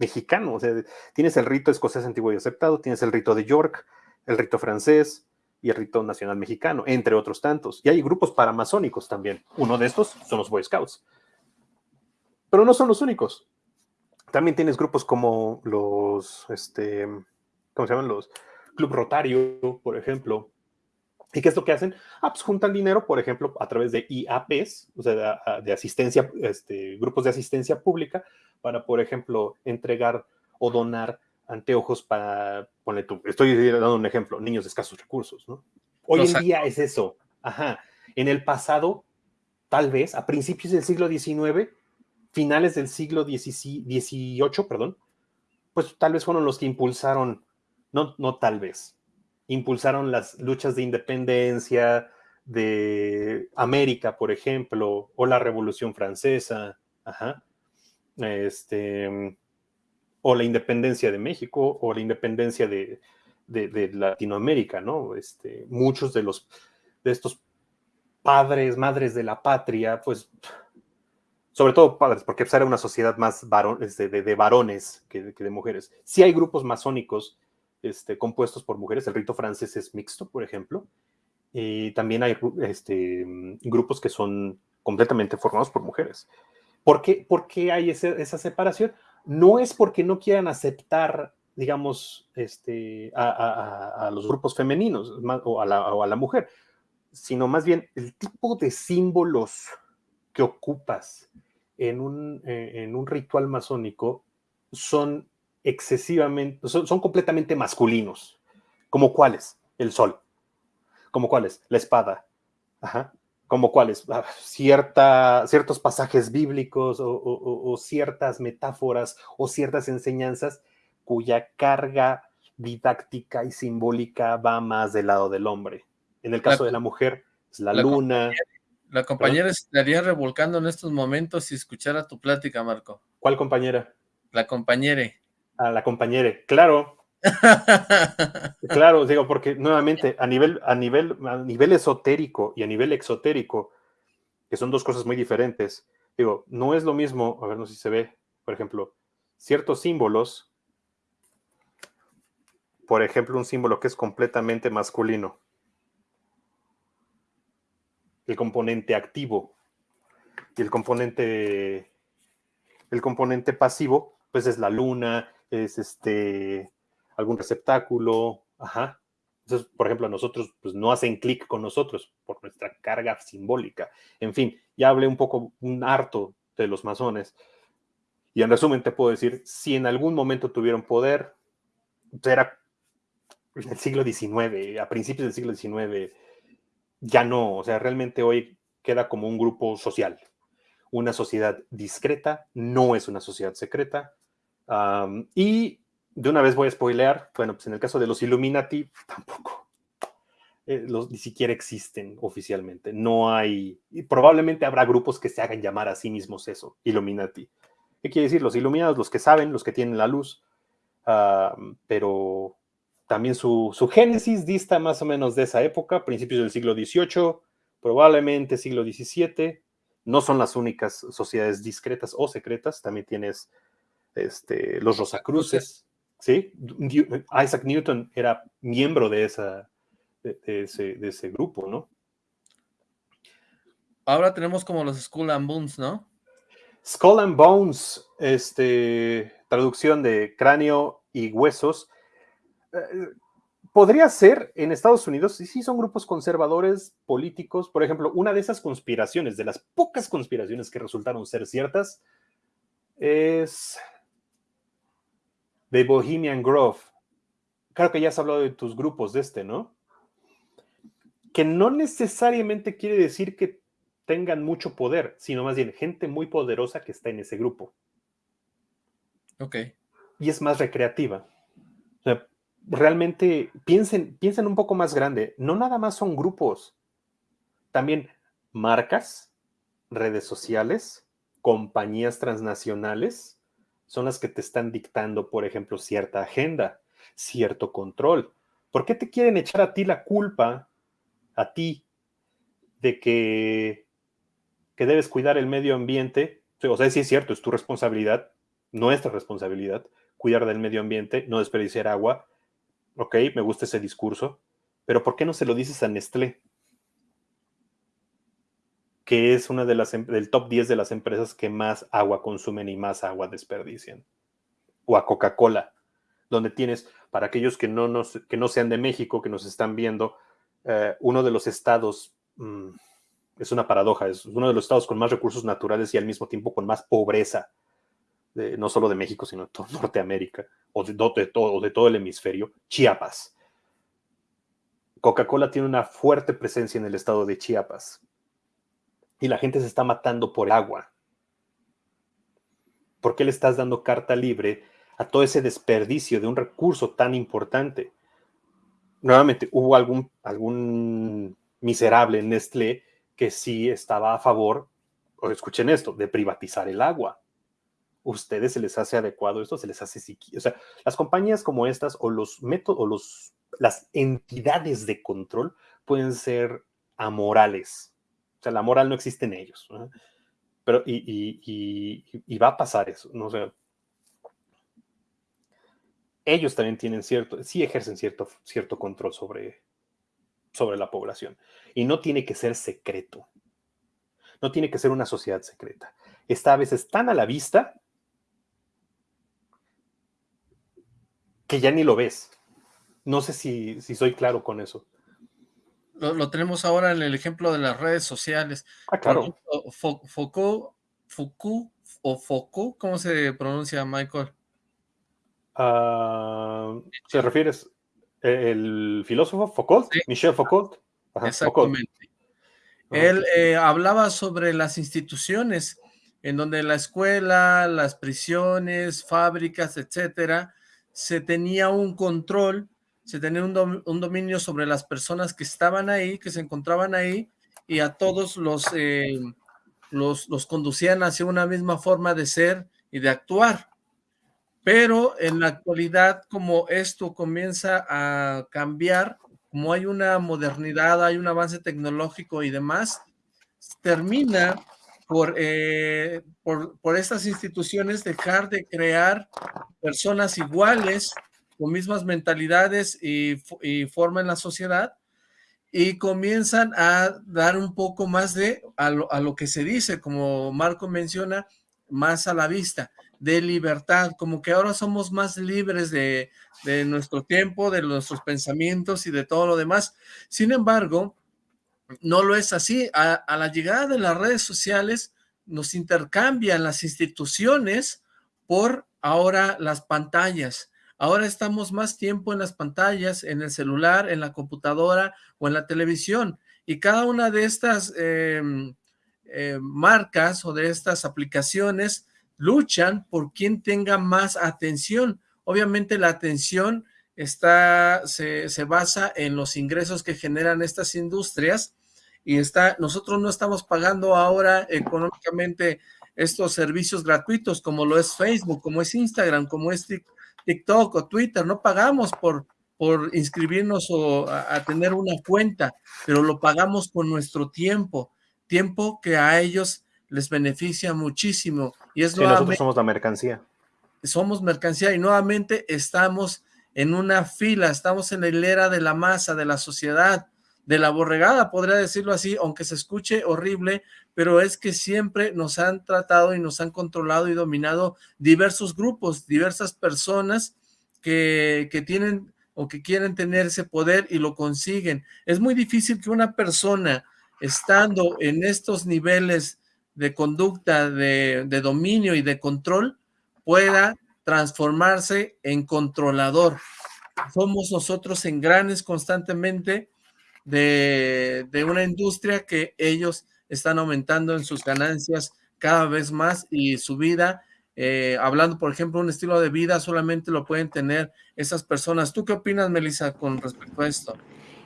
mexicano. O sea, tienes el rito escocés antiguo y aceptado, tienes el rito de York, el rito francés y el rito nacional mexicano, entre otros tantos. Y hay grupos paramasónicos también. Uno de estos son los Boy Scouts. Pero no son los únicos. También tienes grupos como los, este, ¿cómo se llaman? Los Club Rotario, por ejemplo, ¿Y qué es lo que hacen? Ah, pues juntan dinero, por ejemplo, a través de IAPs, o sea, de, asistencia, este, grupos de asistencia pública, para, por ejemplo, entregar o donar anteojos para, ponle tú, estoy dando un ejemplo, niños de escasos recursos, ¿no? Hoy en día es eso, ajá. En el pasado, tal vez, a principios del siglo XIX, finales del siglo XVIII, perdón, pues tal vez fueron los que impulsaron, no, no tal vez, impulsaron las luchas de independencia de América, por ejemplo, o la Revolución Francesa, este, o la independencia de México, o la independencia de, Latinoamérica, ¿no? Este, muchos de los de estos padres, madres de la patria, pues, sobre todo padres, porque pues, era una sociedad más este, de, varones que, de mujeres. Sí hay grupos masónicos este, compuestos por mujeres. El rito francés es mixto, por ejemplo. Y también hay este, grupos que son completamente formados por mujeres. ¿Por qué, por qué hay esa separación? No es porque no quieran aceptar, digamos, este, a, los grupos femeninos o a, la, mujer, sino más bien el tipo de símbolos que ocupas en un, eh, en un ritual masónico son excesivamente, son, completamente masculinos. ¿Como cuáles? El sol. ¿Como cuáles? La espada. Ajá. ¿Como cuáles? Ah, cierta, ciertos pasajes bíblicos o, ciertas metáforas o ciertas enseñanzas cuya carga didáctica y simbólica va más del lado del hombre. En el caso de la mujer, es la, luna. La compañera estaría revolcando en estos momentos si escuchara tu plática, Marco. ¿Cuál compañera? La compañera a la compañera, claro. claro, digo, porque nuevamente a nivel, a nivel, a nivel esotérico y a nivel exotérico, que son dos cosas muy diferentes, digo, no es lo mismo, a ver, no sé si se ve, por ejemplo, ciertos símbolos, por ejemplo, un símbolo que es completamente masculino, el componente activo y el componente, el componente pasivo, pues es la luna, es este, algún receptáculo, ajá. Entonces, por ejemplo, nosotros pues, no hacen clic con nosotros por nuestra carga simbólica. En fin, ya hablé un poco, un harto de los masones. Y en resumen te puedo decir, si en algún momento tuvieron poder, pues, era en el siglo XIX, a principios del siglo XIX, ya no, o sea, realmente hoy queda como un grupo social. Una sociedad discreta no es una sociedad secreta. y de una vez voy a spoilear, bueno, pues en el caso de los Illuminati, tampoco. Eh, ni siquiera existen oficialmente. No hay, y probablemente habrá grupos que se hagan llamar a sí mismos eso, Illuminati. ¿Qué quiere decir? Los iluminados, los que saben, los que tienen la luz, pero también su, su, génesis dista más o menos de esa época, principios del siglo XVIII, probablemente siglo XVII. No son las únicas sociedades discretas o secretas, también tienes este, los Rosacruces, ¿sí? Isaac Newton era miembro de, esa, de, ese, de ese grupo, ¿no? Ahora tenemos como los Skull and Bones, ¿no? Skull and Bones, este, traducción de cráneo y huesos. Eh, podría ser en Estados Unidos, sí, sí son grupos conservadores políticos. Por ejemplo, una de esas conspiraciones, de las pocas conspiraciones que resultaron ser ciertas, es de Bohemian Grove. Claro que ya has hablado de tus grupos de este, ¿no? Que no necesariamente quiere decir que tengan mucho poder, sino más bien gente muy poderosa que está en ese grupo. Ok. Y es más recreativa. O sea, realmente piensen, piensen un poco más grande. No nada más son grupos. También marcas, redes sociales, compañías transnacionales, son las que te están dictando, por ejemplo, cierta agenda, cierto control. ¿Por qué te quieren echar a ti la culpa, a ti, de que que debes cuidar el medio ambiente, o sea, sí es cierto, es tu responsabilidad, nuestra responsabilidad, cuidar del medio ambiente, no desperdiciar agua. Ok, me gusta ese discurso, pero ¿por qué no se lo dices a Nestlé? Que es una de las em, del top 10 de las empresas que más agua consumen y más agua desperdician. O a Coca-Cola, donde tienes, para aquellos que no, nos, que no sean de México, que nos están viendo, eh, uno de los estados mm, es una paradoja, es uno de los estados con más recursos naturales y al mismo tiempo con más pobreza, no solo de México, sino de toda Norteamérica, o de, todo, de todo el hemisferio, Chiapas. Coca-Cola tiene una fuerte presencia en el estado de Chiapas y la gente se está matando por agua. ¿Por qué le estás dando carta libre a todo ese desperdicio de un recurso tan importante? Nuevamente, hubo algún, miserable en Nestlé que sí estaba a favor, o escuchen esto, de privatizar el agua. ¿Ustedes se les hace adecuado esto? ¿Se les hace? O sea, las compañías como estas o los métodos o los, las entidades de control pueden ser amorales. O sea, la moral no existe en ellos. Pero, y, va a pasar eso, ¿no? Ellos también tienen cierto, sí ejercen cierto, cierto control sobre, sobre la población. Y no tiene que ser secreto. No tiene que ser una sociedad secreta. Está a veces tan a la vista que ya ni lo ves. No sé si, soy claro con eso. Lo, tenemos ahora en el ejemplo de las redes sociales. Ah, claro. Foucault, Foucault o Foucault, ¿cómo se pronuncia, Michael? Uh, ¿Se refieres el filósofo Foucault, Michel Foucault. Exactamente. Él eh, hablaba sobre las instituciones en donde la escuela, las prisiones, fábricas, etcétera, se tenía un control, se tenía un, dominio sobre las personas que estaban ahí, que se encontraban ahí, y a todos los, eh, los, los conducían hacia una misma forma de ser y de actuar. Pero en la actualidad, como esto comienza a cambiar, como hay una modernidad, hay un avance tecnológico y demás, termina por, eh, por, por, estas instituciones dejar de crear personas iguales, con mismas mentalidades y, y forma en la sociedad, y comienzan a dar un poco más de a lo, a lo que se dice, como Marco menciona, más a la vista de libertad, como que ahora somos más libres de, nuestro tiempo, de nuestros pensamientos y de todo lo demás. Sin embargo, no lo es así. A, la llegada de las redes sociales nos intercambian las instituciones por ahora las pantallas. Ahora estamos más tiempo en las pantallas, en el celular, en la computadora o en la televisión y cada una de estas em, eh, marcas o de estas aplicaciones luchan por quien tenga más atención. Obviamente la atención está, se, basa en los ingresos que generan estas industrias y está, nosotros no estamos pagando ahora económicamente estos servicios gratuitos como lo es Facebook, como es Instagram, como es TikTok o Twitter, no pagamos por, por inscribirnos o a, tener una cuenta, pero lo pagamos con nuestro tiempo, tiempo que a ellos les beneficia muchísimo. Y es nosotros somos la mercancía. Somos mercancía y nuevamente estamos en una fila, estamos en la hilera de la masa, de la sociedad, de la borregada, podría decirlo así, aunque se escuche horrible, pero es que siempre nos han tratado y nos han controlado y dominado diversos grupos, diversas personas que, que tienen o que quieren tener ese poder y lo consiguen. Es muy difícil que una persona estando en estos niveles de conducta, de, de dominio y de control, pueda transformarse en controlador. Somos nosotros engranes constantemente de, una industria que ellos están aumentando en sus ganancias cada vez más y su vida, eh, hablando por ejemplo un estilo de vida, solamente lo pueden tener esas personas. ¿Tú qué opinas, Melissa, con respecto a esto?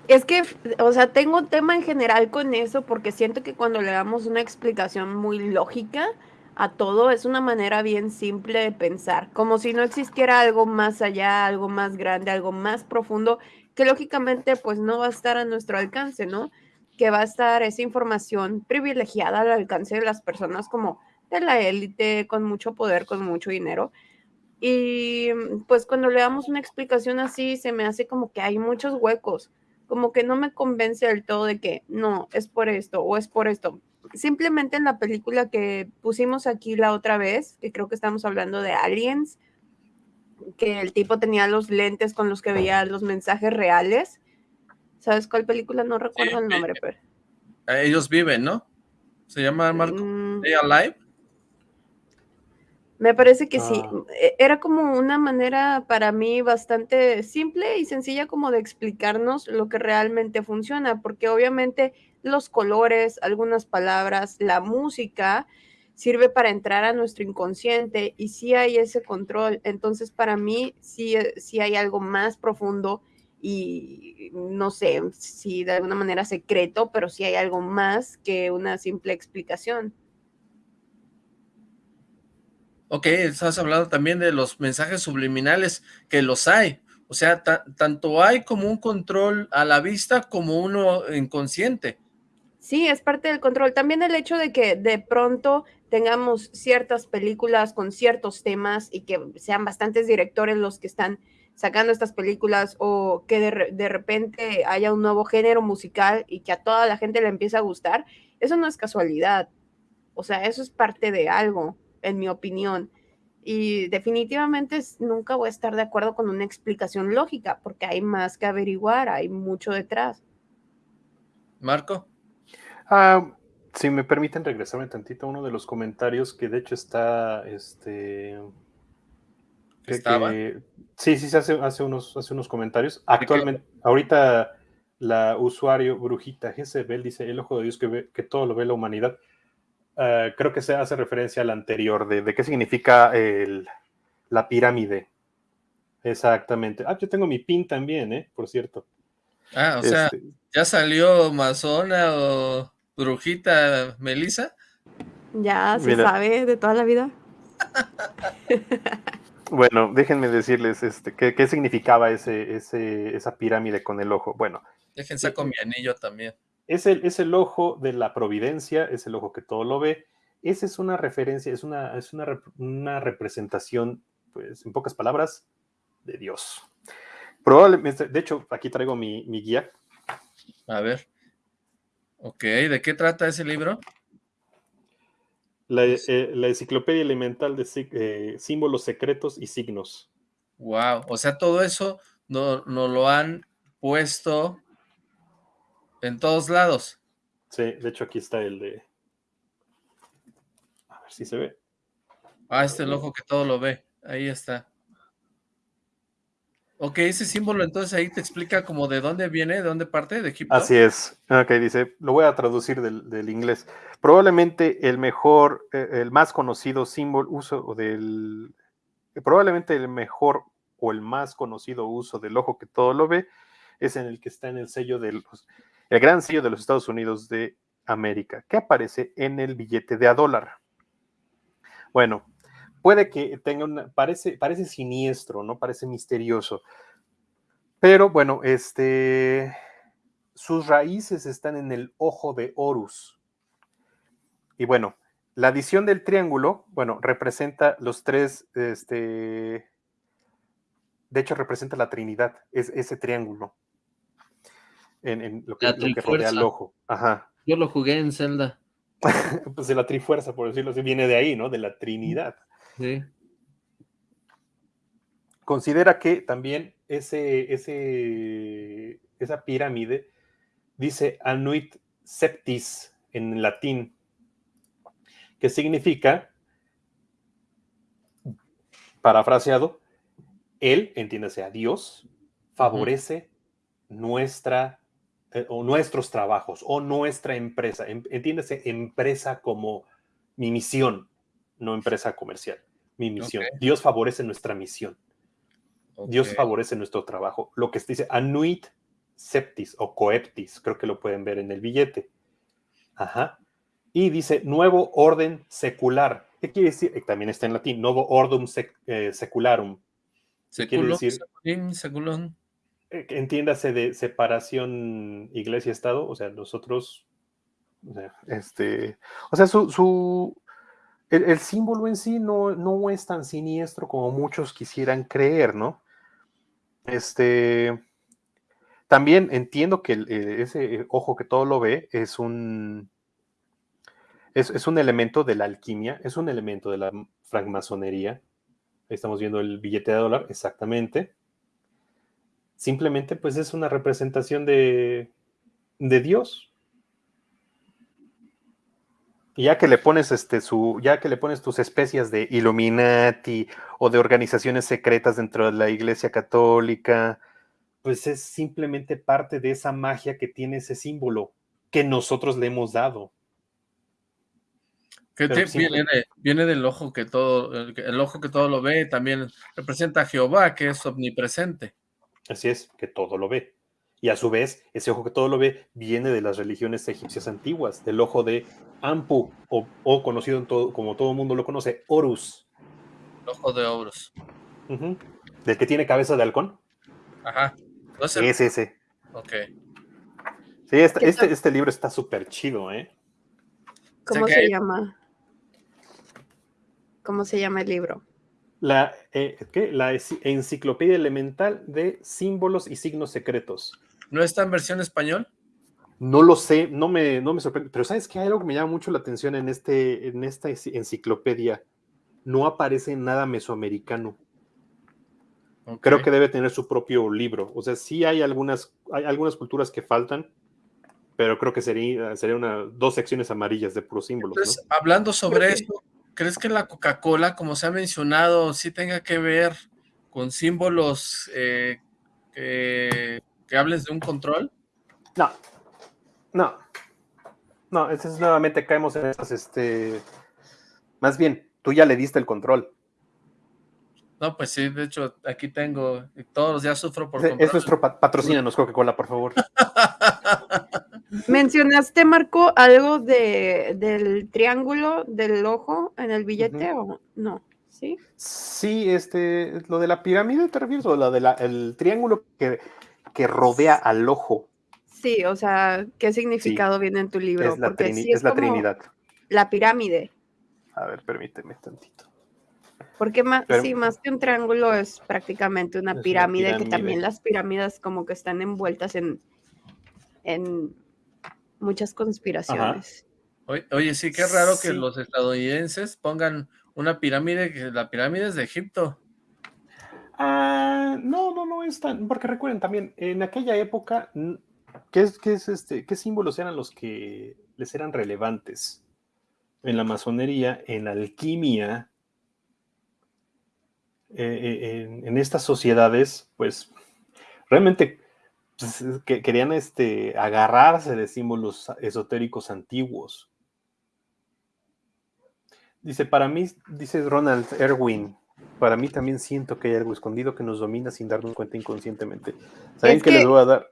Es que, o sea, tengo un tema en general con eso porque siento que cuando le damos una explicación muy lógica a todo, es una manera bien simple de pensar, como si no existiera algo más allá, algo más grande, algo más profundo que lógicamente pues no va a estar a nuestro alcance, ¿no? Que va a estar esa información privilegiada al alcance de las personas como de la élite, con mucho poder, con mucho dinero. Y pues cuando le damos una explicación así, se me hace como que hay muchos huecos, como que no me convence del todo de que no, es por esto o es por esto. Simplemente en la película que pusimos aquí la otra vez, que creo que estamos hablando de Aliens, que el tipo tenía los lentes con los que veía los mensajes reales. ¿Sabes cuál película? No recuerdo el nombre, pero... Ellos viven, ¿no? ¿Se llama Marco? Mm. Alive? Me parece que sí. Ah. E, era como una manera para mí bastante simple y sencilla como de explicarnos lo que realmente funciona, porque obviamente los colores, algunas palabras, la música sirve para entrar a nuestro inconsciente y si hay ese control. Entonces, para mí, sí, eh, sí hay algo más profundo y no sé si de alguna manera secreto, pero sí hay algo más que una simple explicación. Ok, estás hablando también de los mensajes subliminales, que los hay. O sea, tanto hay como un control a la vista como uno inconsciente. Sí, es parte del control. También el hecho de que de pronto tengamos ciertas películas con ciertos temas y que sean bastantes directores los que están sacando estas películas o que de, repente haya un nuevo género musical y que a toda la gente le empiece a gustar, eso no es casualidad. O sea, eso es parte de algo, en mi opinión. Y definitivamente nunca voy a estar de acuerdo con una explicación lógica, porque hay más que averiguar, hay mucho detrás. Marco. Ah, si me permiten regresarme tantito a uno de los comentarios que de hecho está, este... ¿Estaba? sí, sí, se hace, hace, unos, hace unos comentarios. Actualmente, ahorita la usuario Brujita Jezebel dice, el ojo de Dios que, ve, que todo lo ve la humanidad. Ah, creo que se hace referencia al anterior, de, de qué significa el, la pirámide. Exactamente. Ah, yo tengo mi pin también, ¿eh? Por cierto. Ah, o sea, este ¿ya salió Mazona o brujita Melissa? Ya se sabe de toda la vida. bueno, déjenme decirles este, qué, significaba ese, ese, esa pirámide con el ojo. Bueno. Déjense con mi anillo también. Es el, es el ojo de la providencia, es el ojo que todo lo ve. Esa es una referencia, es una, es una, una representación, pues, en pocas palabras, de Dios. Probablemente, de hecho, aquí traigo mi, guía. A ver. Ok, ¿de qué trata ese libro? La, eh, enciclopedia elemental de eh, símbolos secretos y signos. Wow, o sea, todo eso nos no lo han puesto en todos lados. Sí, de hecho aquí está el de... A ver si se ve. Ah, este es el ojo que todo lo ve. Ahí está. Ok, ese símbolo entonces ahí te explica como de dónde viene, de dónde parte, de Egipto. Así es. Ok, dice, lo voy a traducir del, inglés. Probablemente el mejor, eh, el más conocido símbolo uso del, probablemente el mejor o el más conocido uso del ojo que todo lo ve es en el que está en el sello de los, el gran sello de los Estados Unidos de América, que aparece en el billete de a dólar. Bueno, puede que tenga una, parece, parece siniestro, ¿no? Parece misterioso. Pero bueno, este, sus raíces están en el ojo de Horus. Y bueno, la adición del triángulo, bueno, representa los tres, este, de hecho representa la Trinidad, es ese triángulo. En, lo, que, lo, que, rodea el ojo. Ajá. Yo lo jugué en Zelda. pues de la Trifuerza, por decirlo así, viene de ahí, ¿no? De la Trinidad. Considera que también ese, ese, esa pirámide dice anuit septis en latín, que significa, parafraseado, él, entiéndase a Dios, favorece nuestra eh, o nuestros trabajos o nuestra empresa. Entiéndase empresa como mi misión, no empresa comercial, mi misión. Dios favorece nuestra misión. Dios favorece nuestro trabajo. Lo que se dice anuit septis o coeptis, creo que lo pueden ver en el billete. Ajá. Y dice nuevo orden secular. ¿Qué quiere decir? Eh, también está en latín, nuevo ordum eh, secularum. ¿Qué quiere decir? Seculum, eh, entiéndase de separación iglesia-estado, o sea, nosotros, este, o sea, su, el, símbolo en sí no, no es tan siniestro como muchos quisieran creer, ¿no? Este, también entiendo que eh, ese ojo que todo lo ve es un, es, un elemento de la alquimia, es un elemento de la francmasonería. Estamos viendo el billete de dólar, exactamente. Simplemente, pues es una representación de, de Dios, y ya que le pones este su, ya que le pones tus especias de Illuminati o de organizaciones secretas dentro de la Iglesia Católica, pues es simplemente parte de esa magia que tiene ese símbolo que nosotros le hemos dado. Que viene, del ojo que todo, el ojo que todo lo ve, también representa a Jehová, que es omnipresente. Así es, que todo lo ve. Y a su vez, ese ojo que todo lo ve viene de las religiones egipcias antiguas, del ojo de Ampu, o, conocido en todo, como todo el mundo lo conoce, Horus. El ojo de Horus. ¿Del que tiene cabeza de halcón? Ajá. Es ese. Ok. Sí, este, este, este, libro está súper chido, ¿eh? ¿Cómo se llama? ¿Cómo se llama el libro? La, eh, la enciclopedia elemental de símbolos y signos secretos. ¿No está en versión español? No lo sé, no me, no me sorprende, pero ¿sabes qué? Hay algo que me llama mucho la atención en, este, en esta enciclopedia. No aparece nada mesoamericano. Creo que debe tener su propio libro. O sea, sí hay algunas, hay algunas culturas que faltan, pero creo que sería, sería una, dos secciones amarillas de puros símbolos. Entonces, hablando sobre esto, ¿crees que la Coca-Cola, como se ha mencionado, sí tenga que ver con símbolos eh, que, que hables de un control? No, no. No, es nuevamente caemos en esas, este. Más bien, tú ya le diste el control. No, pues sí, de hecho, aquí tengo, todos los días sufro por Es, es nuestro patrocínanos Coca-Cola, por favor. ¿Mencionaste, Marco, algo de, del triángulo del ojo en el billete o no? ¿Sí? Sí, este, lo de la pirámide, ¿te refieres? O lo del triángulo que, que rodea al ojo. Sí, o sea, ¿qué significado viene en tu libro? Es la, Porque es la Trinidad. La pirámide. A ver, permíteme tantito. Porque más, sí, más que un triángulo es prácticamente una pirámide, que también las pirámides como que están envueltas en, en muchas conspiraciones. Oye, sí, qué raro que los estadounidenses pongan una pirámide, que la pirámide es de Egipto. Ah, no, no, no es tan, porque recuerden también, en aquella época ¿Qué, es, qué, es este, ¿Qué símbolos eran los que les eran relevantes? En la masonería, en alquimia, eh, en, estas sociedades, pues realmente pues, que, querían este, agarrarse de símbolos esotéricos antiguos. Dice, para mí, dice Ronald Erwin, para mí también siento que hay algo escondido que nos domina sin darnos cuenta inconscientemente. ¿Saben qué les voy a dar?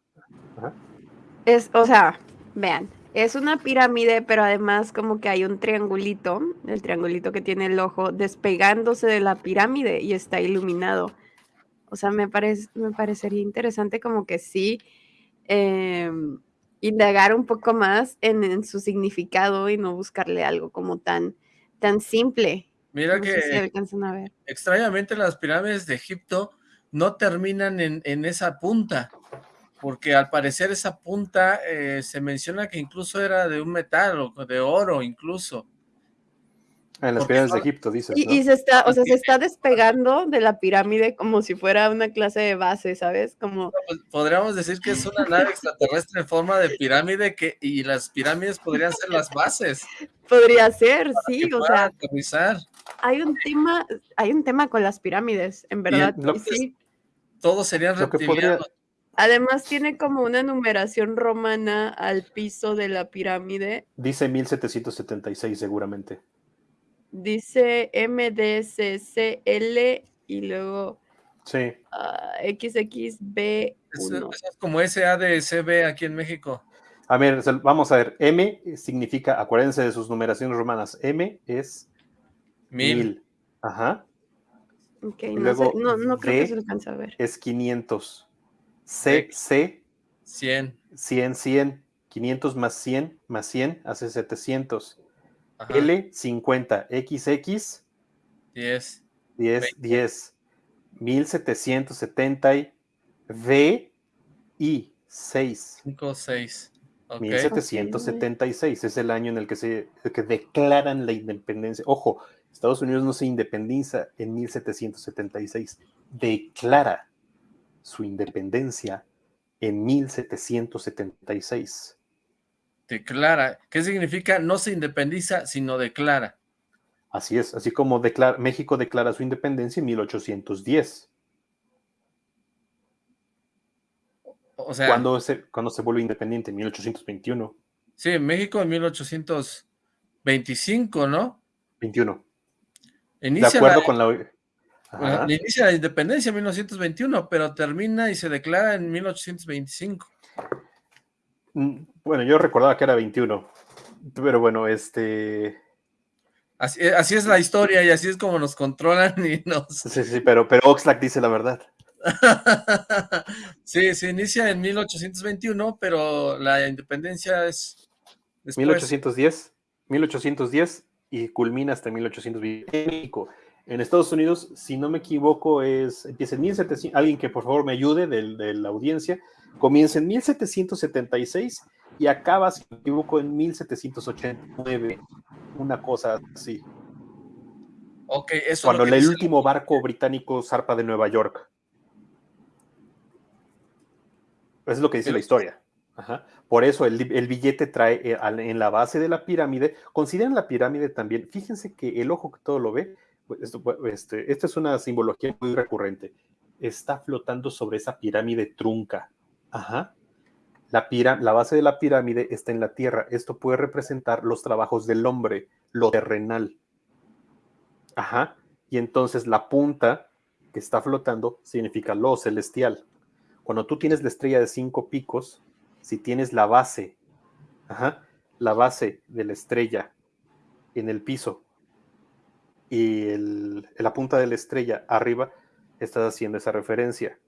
Es, o sea, vean, es una pirámide, pero además como que hay un triangulito, el triangulito que tiene el ojo, despegándose de la pirámide y está iluminado. O sea, me, parece, me parecería interesante como que sí em, indagar un poco más en, su significado y no buscarle algo como tan, tan simple. Mira que extrañamente las pirámides de Egipto no terminan en, en esa punta porque al parecer esa punta eh, se menciona que incluso era de un metal o de oro incluso. En las pirámides de Egipto, dice. Y, se está, o sea, se está despegando de la pirámide como si fuera una clase de base, ¿sabes? Como... Pues, podríamos decir que es una nave extraterrestre en forma de pirámide que, y las pirámides podrían ser las bases. Podría ser, sí, o sea. Hay un tema, hay un tema con las pirámides, en verdad. sí. Todos serían reptilianos. Además tiene como una numeración romana al piso de la pirámide. Dice 1776 seguramente. Dice MDCCL y luego sí. XXB1. es como SADCB aquí en México. A ver, vamos a ver. M significa, acuérdense de sus numeraciones romanas. M es mil. Ajá. Ok, no, creo que se alcance a ver. Es 500. C, C. 100. 100, 100. 500 más 100 más 100 hace 700. L, 50. XX. 10. 10, 10. 1770. V, I, 6. 5, 6. 1776 es el año en el que se que declaran la independencia. Ojo, Estados Unidos no se independiza en 1776, declara su independencia en 1776. Declara. ¿Qué significa? No se independiza, sino declara. Así es, así como declara, México declara su independencia en 1810. O sea, cuando se, cuando se vuelve independiente, en 1821. Sí, México en 1825, ¿no? 21. De acuerdo con la inicia la independencia en 1921, pero termina y se declara en 1825. Mm, bueno, yo recordaba que era 21, pero bueno, este... Así, eh, así, es la historia y así es como nos controlan y nos... Sí, sí, pero, pero Oxlack dice la verdad. sí, se inicia en 1821, pero la independencia es... Después. 1810, 1810 y culmina hasta 1820 México. En Estados Unidos, si no me equivoco, es empieza en 1700, alguien que por favor me ayude de, la audiencia, comienza en 1776 y acaba, si no me equivoco, en 1789, una cosa así. Ok, eso Cuando el último barco británico zarpa de Nueva York. Eso es lo que dice la historia. Por eso el, billete trae eh, en la base de la pirámide. Consideren la pirámide también. Fíjense que el ojo que todo lo ve esto, este, esta es una simbología muy recurrente. Está flotando sobre esa pirámide trunca. Ajá. La, la base de la pirámide está en la tierra. Esto puede representar los trabajos del hombre, lo terrenal. Ajá. Y entonces la punta que está flotando significa lo celestial. Cuando tú tienes la estrella de cinco picos, si tienes la base, ajá, la base de la estrella en el piso y el, la punta de la estrella arriba, estás haciendo esa referencia.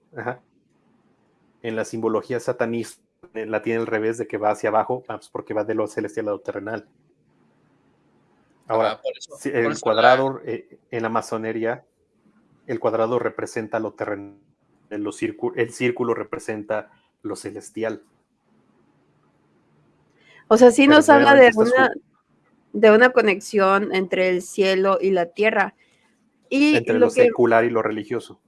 En la simbología satanista eh, la tiene al revés de que va hacia abajo, ah, pues porque va de lo celestial a lo terrenal. Ahora, ah, el cuadrado eh, en la masonería, el cuadrado representa lo terrenal, el círculo representa lo celestial. O sea, sí nos habla de una, de una conexión entre el cielo y la tierra. Y entre lo, secular y lo religioso.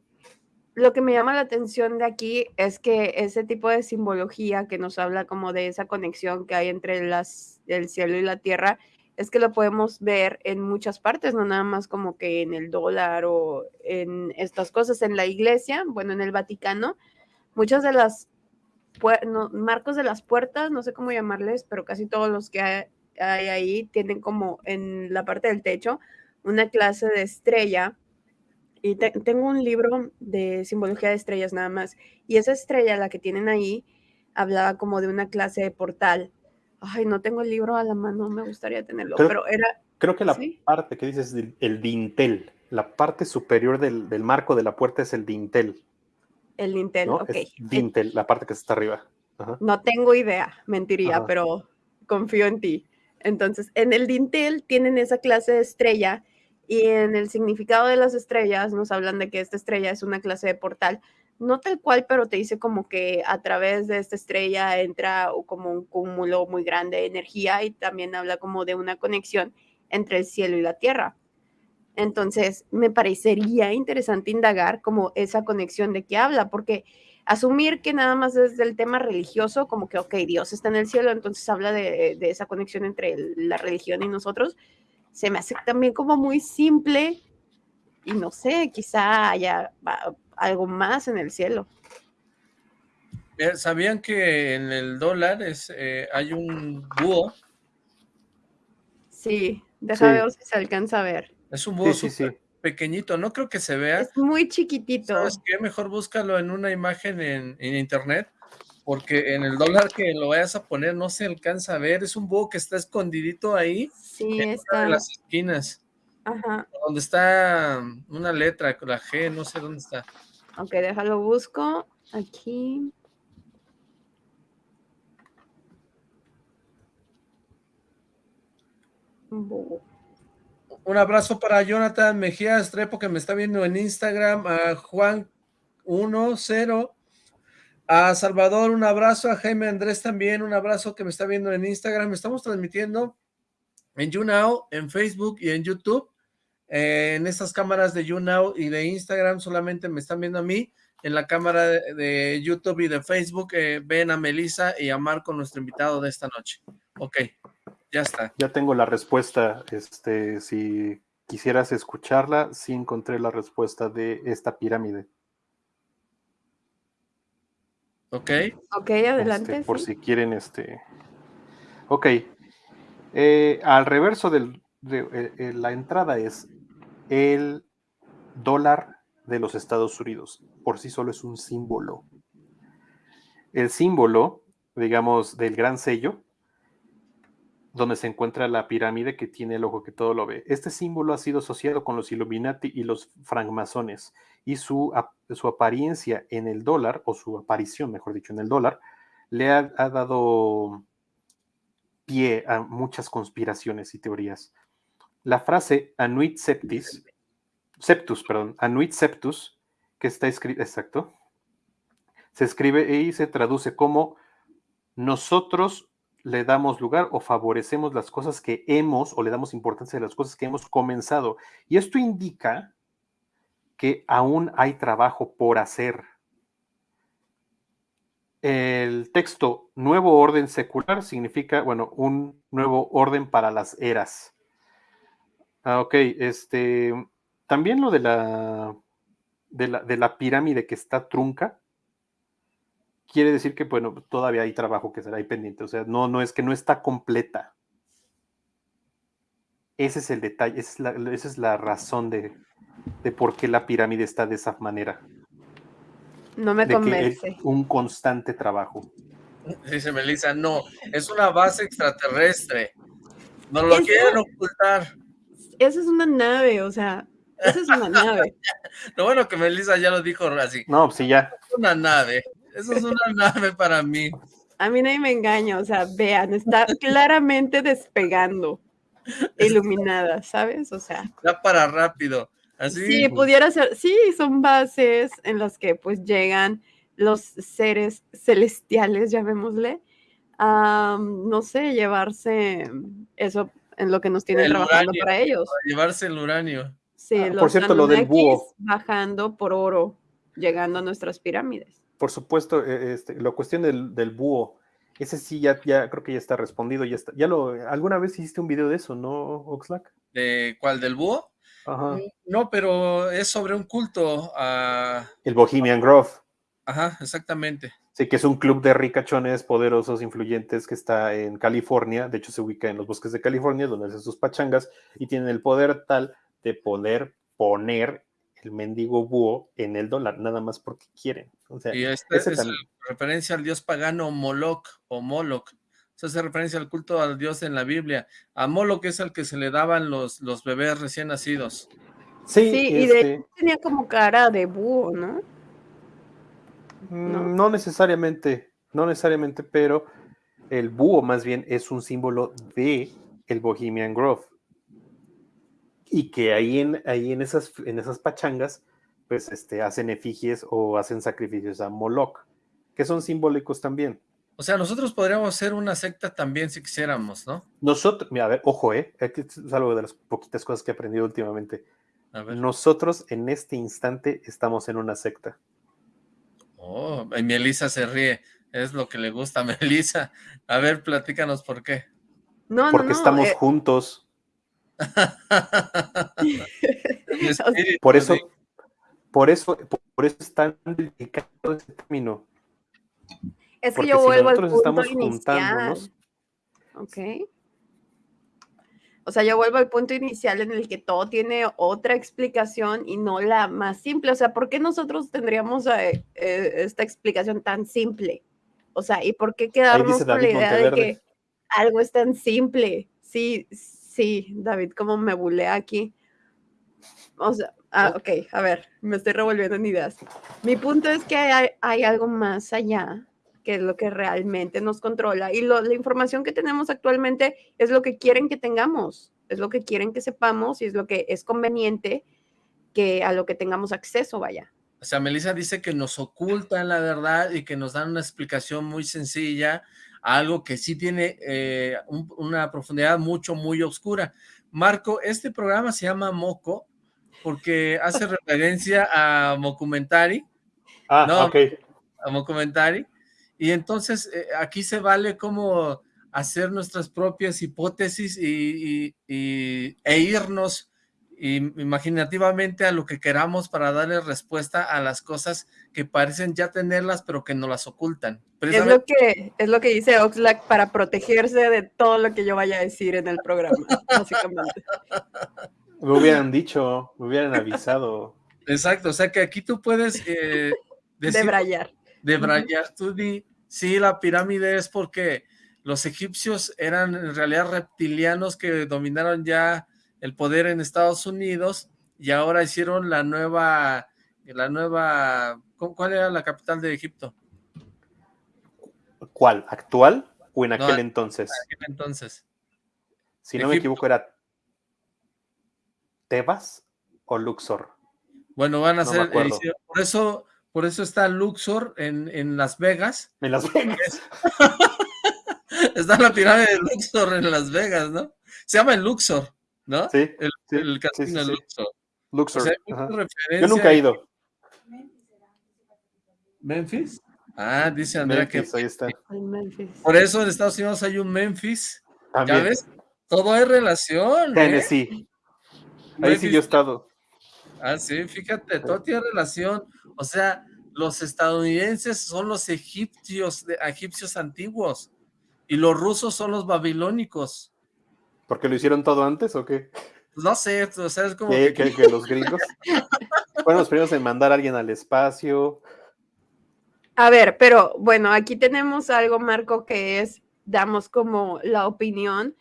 Lo que me llama la atención de aquí es que ese tipo de simbología que nos habla como de esa conexión que hay entre las, el cielo y la tierra es que lo podemos ver en muchas partes, no nada más como que en el dólar o en estas cosas. En la iglesia, bueno, en el Vaticano, muchas de las marcos de las puertas, no sé cómo llamarles, pero casi todos los que hay, ahí tienen como en la parte del techo una clase de estrella. Y tengo un libro de simbología de estrellas nada más. Y esa estrella, la que tienen ahí, hablaba como de una clase de portal Ay, no tengo el libro a la mano, me gustaría tenerlo, pero era... Creo que la parte que dices es el dintel, la parte superior del, marco de la puerta es el dintel. El dintel, ok. dintel, la parte que está arriba. No tengo idea, mentiría, pero confío en ti. Entonces, en el dintel tienen esa clase de estrella y en el significado de las estrellas nos hablan de que esta estrella es una clase de portal no tal cual, pero te dice como que a través de esta estrella entra como un cúmulo muy grande de energía y también habla como de una conexión entre el cielo y la tierra. Entonces, me parecería interesante indagar como esa conexión de qué habla, porque asumir que nada más es del tema religioso, como que, ok, Dios está en el cielo, entonces habla de, de esa conexión entre la religión y nosotros, se me hace también como muy simple y no sé, quizá haya algo más en el cielo. ¿Sabían que en el dólar es, eh, hay un búho? Sí, déjame ver si se alcanza a ver. Es un búho pequeñito, no creo que se vea. Es muy chiquitito. ¿Sabes qué? Mejor búscalo en una imagen en, internet, porque en el dólar que lo vayas a poner no se alcanza a ver. Es un búho que está escondidito ahí. Sí, está. en las esquinas. Ajá. Donde está una letra, la G, no sé dónde está. Ok, déjalo busco. Aquí. Un abrazo para Jonathan Mejía Estrepo que me está viendo en Instagram, a Juan 10, a Salvador un abrazo, a Jaime Andrés también un abrazo que me está viendo en Instagram. Estamos transmitiendo en YouNow, en Facebook y en YouTube. En estas cámaras de YouNow y de Instagram solamente me están viendo a mí. En la cámara de, YouTube y de Facebook eh, ven a Melissa y a Marco, nuestro invitado de esta noche. Ok, ya está. Ya tengo la respuesta. Este, si quisieras escucharla, sí encontré la respuesta de esta pirámide. Ok. Ok, adelante. Este, por si quieren, este. Ok. Eh, al reverso de la entrada es el dólar de los Estados Unidos. Por sí solo es un símbolo. El símbolo, digamos, del gran sello, donde se encuentra la pirámide que tiene el ojo que todo lo ve. Este símbolo ha sido asociado con los Illuminati y los francmasones y su, su apariencia en el dólar, o su aparición, mejor dicho, en el dólar, le ha, ha dado pie a muchas conspiraciones y teorías. La frase Anuit Septis, Septus, perdón, Anuit Septus, que está escrito, exacto, se escribe y se traduce como nosotros le damos lugar o favorecemos las cosas que hemos o le damos importancia a las cosas que hemos comenzado. Y esto indica que aún hay trabajo por hacer. El texto nuevo orden secular significa, bueno, un nuevo orden para las eras. Ah, ok, este, también lo de la, de la, de la pirámide que está trunca, quiere decir que, bueno, todavía hay trabajo que será ahí pendiente, o sea, no, no es que no está completa. Ese es el detalle, esa es la, razón de, por qué la pirámide está de esa manera. No me convence. un constante trabajo. Dice Melissa, no, es una base extraterrestre. No lo quieren ocultar esa es una nave, o sea, esa es una nave. lo bueno que Melissa ya lo dijo así. No, pues sí, ya. Es una nave, eso es una nave para mí. A mí nadie me engaña, o sea, vean, está claramente despegando, iluminada, ¿sabes? O sea. Ya para rápido. Así. Sí, pudiera ser, sí, son bases en las que pues llegan los seres celestiales, llamémosle, a, no sé, llevarse eso en lo que nos tienen trabajando para ellos. llevarse el uranio. Sí, ah, los por cierto, lo del búho. Bajando por oro, llegando a nuestras pirámides. Por supuesto, e, este, la cuestión del, búho. Ese sí, ya, ya creo que ya está respondido, ya está. Ya lo, alguna vez hiciste un video de eso, ¿no, Oxlack? ¿De cuál? ¿Del búho? Ajá. No, pero es sobre un culto a... El Bohemian Grove. Ajá, exactamente. Sí, que es un club de ricachones poderosos, influyentes, que está en California. De hecho, se ubica en los bosques de California, donde hacen sus pachangas, y tienen el poder tal de poder poner el mendigo búho en el dólar, nada más porque quieren. O sea, y esta es referencia al dios pagano Moloch o Moloch. Se hace referencia al culto al dios en la Biblia. A Moloch es al que se le daban los, los bebés recién nacidos. Sí, y de este tenía como cara de búho, ¿no? Mm, ¿no? necesariamente, no necesariamente, pero el búho más bien es un símbolo de el Bohemian Grove. Y que ahí en, ahí en, esas, en esas pachangas, pues este, hacen efigies o hacen sacrificios a Moloch, que son simbólicos también. O sea, nosotros podríamos ser una secta también si quisiéramos, ¿no? Nosotros, mira, a ver, ojo, ¿eh? es algo de las poquitas cosas que he aprendido últimamente. Nosotros en este instante estamos en una secta. Oh, y Melissa se ríe. Es lo que le gusta a Melissa. A ver, platícanos por qué. No, Porque estamos eh. juntos. por eso, por eso, por eso es tan delicado ese término. Es que yo vuelvo al punto inicial. Ok. O sea, yo vuelvo al punto inicial en el que todo tiene otra explicación y no la más simple. O sea, ¿por qué nosotros tendríamos eh, eh, esta explicación tan simple? O sea, ¿y por qué quedarnos con la idea de que algo es tan simple? Sí, sí, David, ¿cómo me bulea aquí? O sea, ah, ok, a ver, me estoy revolviendo en ideas. Mi punto es que hay algo más allá que es lo que realmente nos controla. Y la información que tenemos actualmente es lo que quieren que tengamos, es lo que quieren que sepamos y es lo que es conveniente que a lo que tengamos acceso, vaya. O sea, Melissa dice que nos ocultan la verdad y que nos dan una explicación muy sencilla, algo que sí tiene eh, una profundidad mucho, muy oscura. Marco, este programa se llama Moco porque hace referencia a Mocumentari. Ah, no, ok. A Mocumentari. Y entonces eh, aquí se vale como hacer nuestras propias hipótesis y, e irnos imaginativamente a lo que queramos para darle respuesta a las cosas que parecen ya tenerlas pero que no las ocultan. Es lo que es lo que dice Oxlack para protegerse de todo lo que yo vaya a decir en el programa, básicamente. Me hubieran dicho, me hubieran avisado. Exacto, o sea que aquí tú puedes eh, decir, Debrayar de Brayar Sí, la pirámide es porque los egipcios eran en realidad reptilianos que dominaron ya el poder en Estados Unidos y ahora hicieron la nueva, la nueva, ¿cuál era la capital de Egipto? ¿Cuál? ¿Actual o en aquel entonces? En aquel entonces. Si no me equivoco era Tebas o Luxor. Bueno, van a ser, por eso por eso está Luxor en, Las Vegas. En Las Vegas. está la pirámide de Luxor en Las Vegas, ¿no? Se llama el Luxor, ¿no? Sí. El, casino de Luxor. Luxor. Yo nunca he ido. ¿Memphis? Ah, dice Andrea que... Ahí está. Por eso en Estados Unidos hay un Memphis. ¿Ya ves? Todo hay relación. ¿eh? Tennessee. Ahí sí yo he estado. Ah, sí, fíjate, todo tiene relación. O sea, los estadounidenses son los egipcios, egipcios antiguos y los rusos son los babilónicos. ¿Porque lo hicieron todo antes o qué? Pues no sé, o sea, es como... Que... los gringos fueron los primeros en mandar a alguien al espacio. A ver, pero bueno, aquí tenemos algo, Marco, que es, damos como la opinión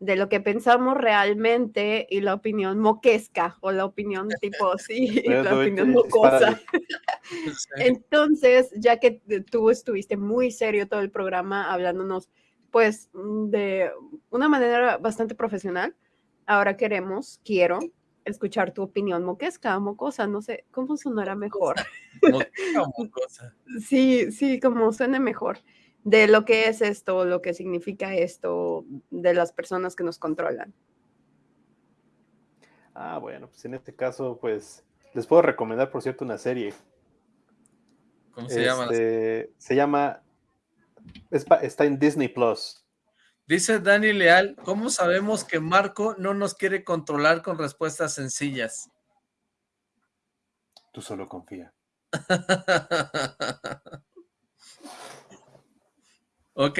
de lo que pensamos realmente y la opinión moquesca o la opinión tipo sí, la opinión mocosa. Entonces, ya que tú estuviste muy serio todo el programa hablándonos pues de una manera bastante profesional, ahora queremos, quiero escuchar tu opinión moquesca, mocosa, no sé, ¿cómo sonará mejor? mocosa. sí, sí, como suene mejor de lo que es esto, lo que significa esto, de las personas que nos controlan. Ah, bueno, pues en este caso, pues les puedo recomendar, por cierto, una serie. ¿Cómo se llama? Este, se llama está en Disney Plus. Dice Dani Leal, ¿cómo sabemos que Marco no nos quiere controlar con respuestas sencillas? Tú solo confía. ok,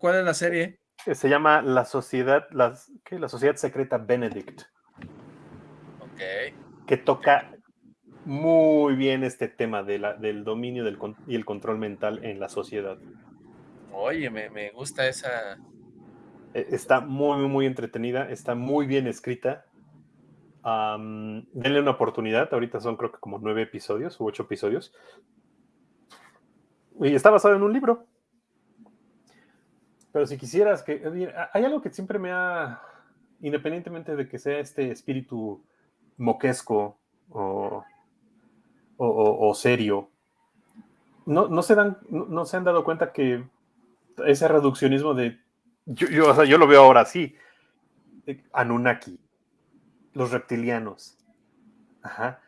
¿cuál, es la serie? Se llama La Sociedad, la Sociedad Secreta Benedict. Ok. Que toca muy bien este tema de la, del dominio del, y el control mental en la sociedad. Oye, me, gusta esa... E, está muy, muy entretenida, está muy bien escrita. denle una oportunidad, ahorita son creo que como nueve episodios u ocho episodios. Y está basado en un libro. Pero si quisieras que... Hay algo que siempre me ha... Independientemente de que sea este espíritu moquesco o, o, serio, no, no, se dan, no, se han dado cuenta que ese reduccionismo de... Yo, yo, lo veo ahora así. Anunnaki, los reptilianos. Ajá.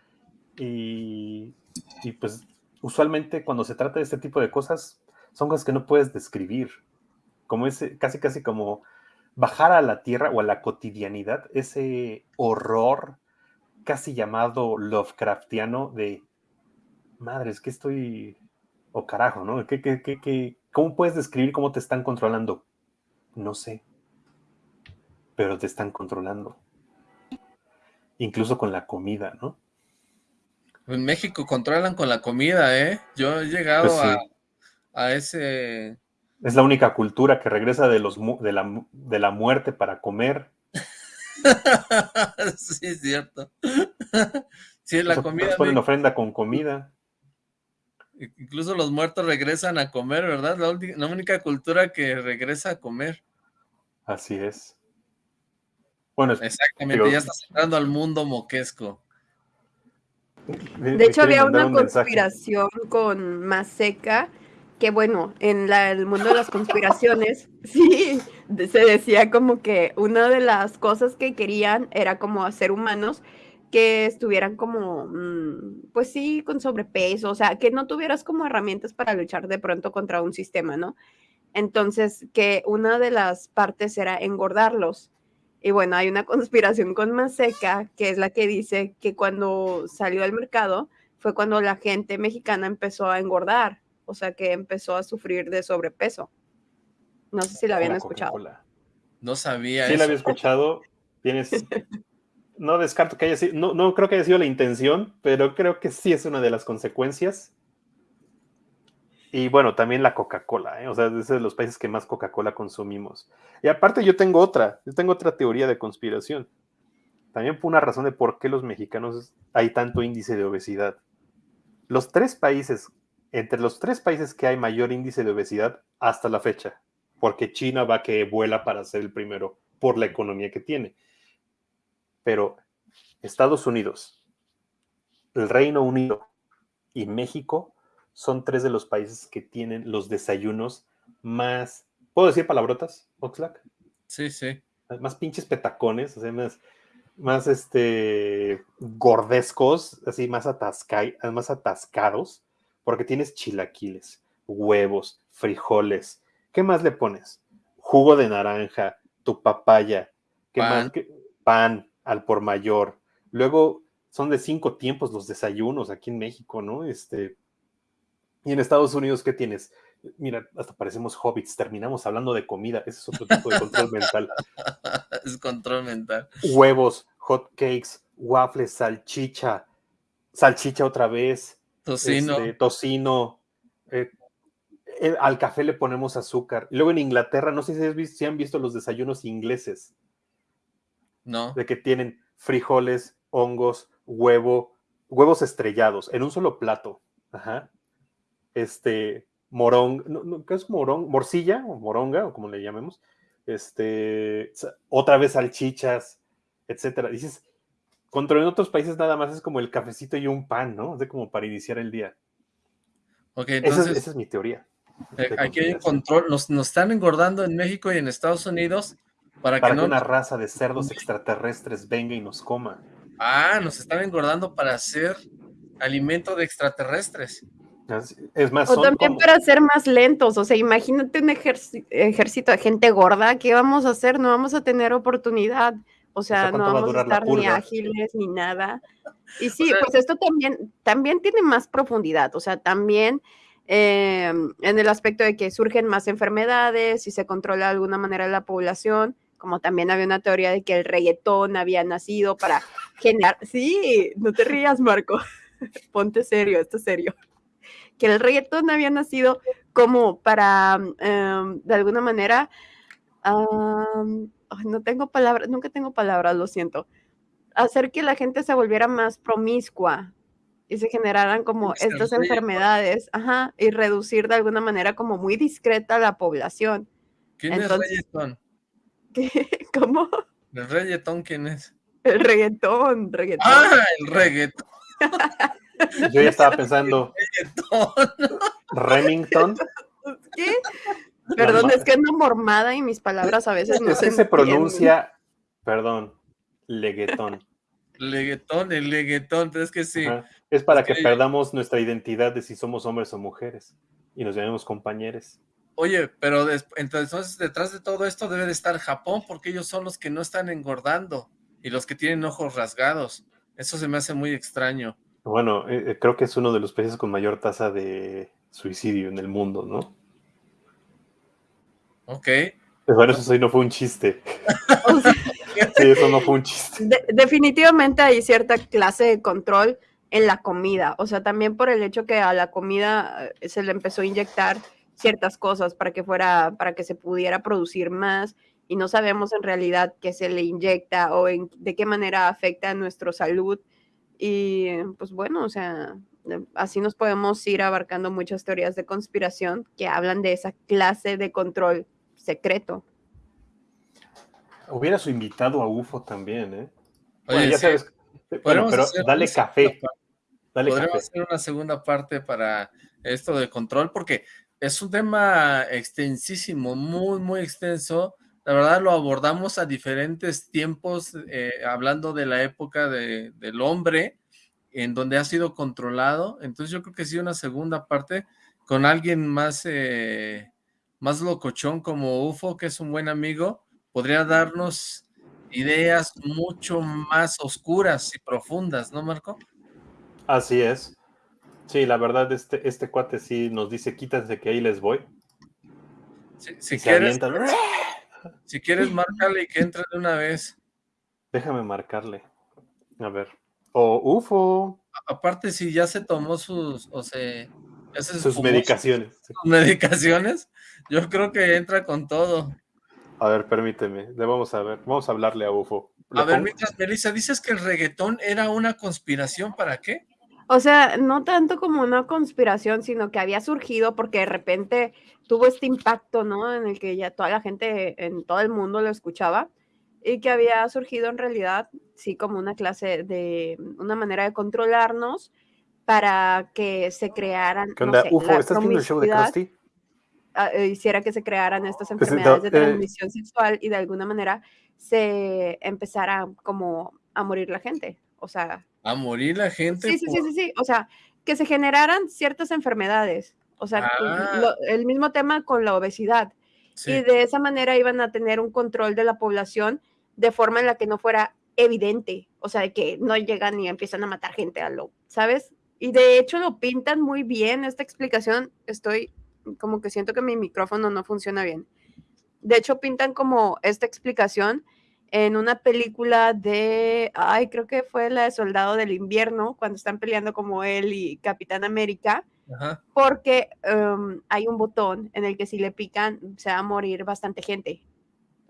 Y, y pues usualmente cuando se trata de este tipo de cosas, son cosas que no puedes describir. Como ese, casi casi como bajar a la tierra o a la cotidianidad, ese horror casi llamado Lovecraftiano de madres, que estoy o carajo, ¿no? ¿Qué, qué, qué, cómo puedes describir cómo te están controlando? No sé, pero te están controlando. Incluso con la comida, ¿no? En México controlan con la comida, ¿eh? Yo he llegado pues a, a, ese... Es la única cultura que regresa de, los, de, la, de la muerte para comer. sí, es cierto. sí, la comida... Ponen ofrenda con comida. Incluso los muertos regresan a comer, ¿verdad? La, única cultura que regresa a comer. Así es. Bueno, exactamente, ya estás entrando al mundo moquesco. De, hecho, había una conspiración con Maseca, que bueno, en el mundo de las conspiraciones, sí, se decía como que una de las cosas que querían era como hacer humanos que estuvieran como, mm, pues sí, con sobrepeso, o sea, que no tuvieras como herramientas para luchar de pronto contra un sistema, ¿no? Entonces, que una de las partes era engordarlos. Y bueno, hay una conspiración con Maseca, que es la que dice que cuando salió al mercado fue cuando la gente mexicana empezó a engordar, o sea, que empezó a sufrir de sobrepeso. No sé si la habían escuchado. No sabía. Sí, la había escuchado. Tienes no descarto que haya sido, no, no creo que haya sido la intención, pero creo que sí es una de las consecuencias. Y bueno, también la Coca-Cola, ¿eh? o sea, es de los países que más Coca-Cola consumimos. Y aparte yo tengo otra, yo tengo otra teoría de conspiración. También por una razón de por qué los mexicanos hay tanto índice de obesidad. Los tres países, entre los tres países que hay mayor índice de obesidad hasta la fecha, porque China va que vuela para ser el primero por la economía que tiene pero Estados Unidos, el Reino Unido y México son tres de los países que tienen los desayunos más, ¿puedo decir palabrotas, Oxlack? Sí, sí. Más pinches petacones, más, más este, gordescos, así más, más atascados, porque tienes chilaquiles, huevos, frijoles. ¿Qué más le pones? Jugo de naranja, tu papaya, ¿qué más? Pan, al por mayor. Luego son de cinco tiempos los desayunos aquí en México, ¿no? Este, y en Estados Unidos, ¿qué tienes? Mira, hasta parecemos hobbits, terminamos hablando de comida, ese es otro tipo de control mental. Es control mental. Huevos, hot cakes, waffles, salchicha, salchicha otra vez. Tocino. Este, tocino. Eh, eh, al café le ponemos azúcar. Luego en Inglaterra, no sé si, si han visto los desayunos ingleses. No. De que tienen frijoles, hongos, huevo, huevos estrellados en un solo plato. Ajá. Este, morón, ¿qué es morón? Morcilla o moronga, o como le llamemos. Este, otra vez salchichas, etcétera. Dices, contra en otros países nada más es como el cafecito y un pan, ¿no? Es de como para iniciar el día. Ok, entonces. Esa es, mi teoría. Eh, aquí hay control, nos, nos, están engordando en México y en Estados Unidos para, que, una raza de cerdos extraterrestres venga y nos coma. Ah, nos están engordando para hacer alimento de extraterrestres. Es más, o también para ser más lentos, o sea, imagínate un ejército de gente gorda, ¿qué vamos a hacer? No vamos a tener oportunidad, o sea, no vamos a, estar ni ágiles ni nada. Y sí, pues esto también, también tiene más profundidad, o sea, también eh, en el aspecto de que surgen más enfermedades y se controla de alguna manera la población, como también había una teoría de que el reggaetón había nacido para generar, sí, no te rías, Marco, ponte serio, esto es serio que el reggaetón había nacido como para, em, de alguna manera, no tengo palabras, nunca tengo palabras, lo siento, hacer que la gente se volviera más promiscua y se generaran como estas enfermedades, ajá, y reducir de alguna manera como muy discreta la población. ¿Quién es reggaetón? ¿Cómo? ¿El reggaetón quién es? El reggaetón, reggaetón. Ah, el reggaetón. Yo ya estaba pensando. Remington. ¿Qué? Perdón, es que ando mormada y mis palabras a veces no se, se pronuncia, perdón, leguetón. Leguetón, el leguetón, es que sí. Es para que, perdamos nuestra identidad de si somos hombres o mujeres y nos llamemos compañeros. Oye, pero entonces detrás de todo esto debe de estar Japón porque ellos son los que no están engordando y los que tienen ojos rasgados. Eso se me hace muy extraño. Bueno, eh, eh, creo que es uno de los países con mayor tasa de suicidio en el mundo, ¿no? Ok. Bueno, eso sí no fue un chiste. sí, eso no fue un chiste. definitivamente hay cierta clase de control en la comida. O sea, también por el hecho que a la comida eh, se le empezó a inyectar ciertas cosas para que fuera, para que se pudiera producir más y no sabemos en realidad qué se le inyecta o en, de qué manera afecta a nuestra salud. Y pues bueno, o sea, así nos podemos ir abarcando muchas teorías de conspiración que hablan de esa clase de control secreto. Hubiera su invitado a UFO también, ¿eh? Oye, ya sabes. Bueno, pero dale café. Dale Podríamos hacer una segunda parte para esto de control, porque es un tema extensísimo, muy, muy extenso la verdad lo abordamos a diferentes tiempos, eh, hablando de la época de, del hombre, en donde ha sido controlado. Entonces yo creo que sí una segunda parte con alguien más, eh, más locochón como UFO, que es un buen amigo, podría darnos ideas mucho más oscuras y profundas, ¿no, Marco? Así es. Sí, la verdad, este, este cuate sí nos dice, quítense que ahí les voy. si quieres, si quieres, márcale y que entre de una vez. Déjame marcarle. A ver. O UFO. Aparte, si ya se tomó sus, o sea, sus medicaciones. Sus, medicaciones, yo creo que entra con todo. A ver, permíteme. Le vamos a ver. Vamos a hablarle a UFO. A ver, mientras, Melissa, dices que el reggaetón era una conspiración, ¿para qué? O sea, no tanto como una conspiración, sino que había surgido porque de repente tuvo este impacto, ¿no? En el que ya toda la gente en todo el mundo lo escuchaba y que había surgido en realidad, sí, como una clase de, una manera de controlarnos para que se crearan, ¿Qué onda? Ufo, ¿estás viendo el show de Krusty? Ah, eh, hiciera que se crearan estas enfermedades de eh, transmisión sexual y de alguna manera se empezara como a morir la gente, o sea... ¿A morir la gente? Sí, sí, sí, sí, sí, o sea, que se generaran ciertas enfermedades, o sea, ah. el mismo tema con la obesidad. Y de esa manera iban a tener un control de la población de forma en la que no fuera evidente, o sea, de que no llegan y empiezan a matar gente a lo, ¿sabes? Y de hecho lo pintan muy bien esta explicación. Estoy como que siento que mi micrófono no funciona bien. De hecho pintan como esta explicación en una película de, ay, creo que fue la de Soldado del Invierno, cuando están peleando como él y Capitán América porque em, hay un botón en el que si le pican se va a morir bastante gente.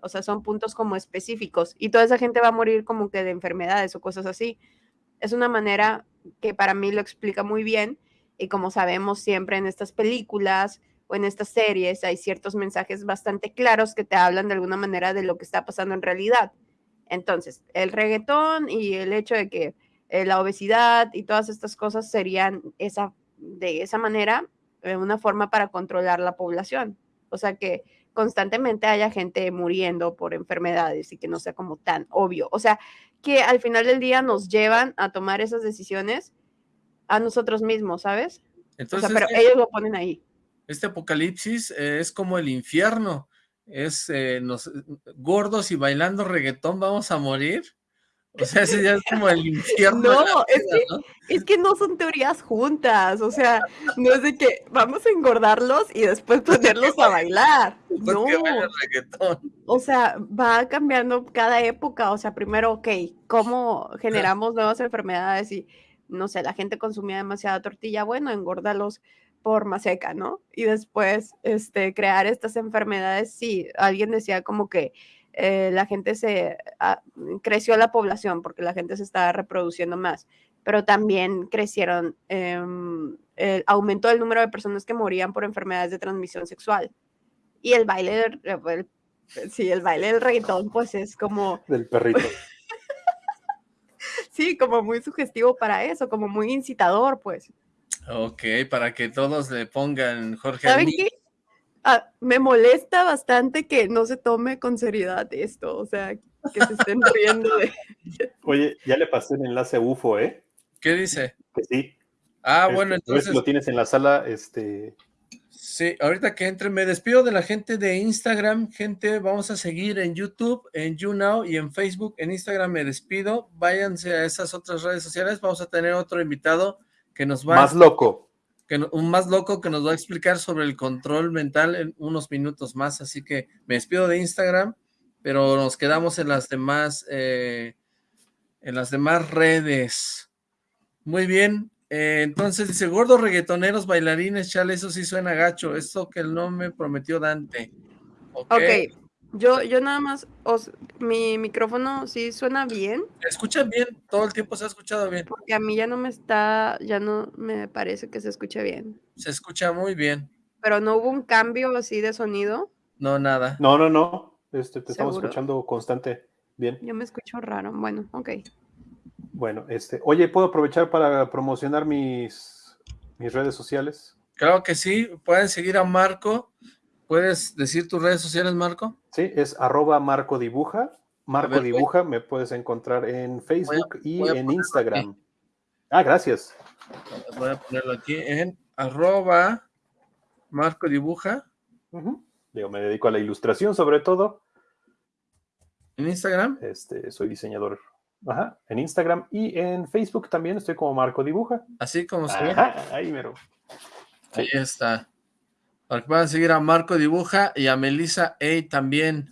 O sea, son puntos como específicos y toda esa gente va a morir como que de enfermedades o cosas así. Es una manera que para mí lo explica muy bien y como sabemos siempre en estas películas o en estas series hay ciertos mensajes bastante claros que te hablan de alguna manera de lo que está pasando en realidad. Entonces, el reggaetón y el hecho de que eh, la obesidad y todas estas cosas serían esa de esa manera eh, una forma para controlar la población. O sea, que constantemente haya gente muriendo por enfermedades y que no sea como tan obvio. O sea, que al final del día nos llevan a tomar esas decisiones a nosotros mismos, ¿sabes? Entonces, pero ellos lo ponen ahí. Este apocalipsis es como el infierno, es eh, nos, gordos y bailando reggaetón vamos a morir. O sea, ese ya es como el infierno. No, es, que, es que no son teorías juntas. O sea, no es de que vamos a engordarlos y después ponerlos a bailar. No. O sea, va cambiando cada época. O sea, primero, ok, ¿cómo generamos nuevas enfermedades? Y no sé, la gente consumía demasiada tortilla. Bueno, engórdalos por más seca, ¿no? Y después, este, crear estas enfermedades. Sí, alguien decía como que eh, la gente se ah, creció la población porque la gente se estaba reproduciendo más, pero también crecieron, em, aumentó el número de personas que morían por enfermedades de transmisión sexual. Y el baile del, eh, sí, el baile del reggaetón, pues es como... Del perrito. sí, como muy sugestivo para eso, como muy incitador, pues. Ok, para que todos le pongan Jorge. ¿Saben qué? Ah, me molesta bastante que no se tome con seriedad esto, o sea, que se estén riendo de... Oye, ya le pasé el enlace UFO, ¿eh? ¿Qué dice? Que sí. Ah, este, bueno, entonces... lo tienes en la sala, este... Sí, ahorita que entre, me despido de la gente de Instagram, gente, vamos a seguir en YouTube, en YouNow y en Facebook, en Instagram me despido, váyanse a esas otras redes sociales, vamos a tener otro invitado que nos va... Más loco un más loco que nos va a explicar sobre el control mental en unos minutos más, así que me despido de Instagram, pero nos quedamos en las demás, eh, en las demás redes. Muy bien, eh, entonces dice, gordos reggaetoneros, bailarines, chale, eso sí suena gacho, esto que no me prometió Dante. Ok, okay. Yo, yo nada más, mi micrófono sí suena bien. Escucha bien, todo el tiempo se ha escuchado bien. Porque a mí ya no me está, ya no me parece que se escuche bien. Se escucha muy bien. Pero no hubo un cambio así de sonido. No, nada. No, no, no. Este, te estamos escuchando constante. Bien. Yo me escucho raro. Bueno, ok. Bueno, este, oye, ¿puedo aprovechar para promocionar mis, mis redes sociales? Claro que sí. Pueden seguir a Marco ¿Puedes decir tus redes sociales, Marco? Sí, es arroba Marco Dibuja. Marco Dibuja, me puedes encontrar en Facebook y en Instagram. Ah, gracias. Voy a ponerlo aquí en arroba Marco Dibuja. Digo, me dedico a la ilustración sobre todo. ¿En Instagram? Este, soy diseñador. Ajá, en Instagram y en Facebook también estoy como Marco Dibuja. Así como se ve. Ahí mero. Ahí está. Para que puedan seguir a Marco Dibuja y a Melissa A también.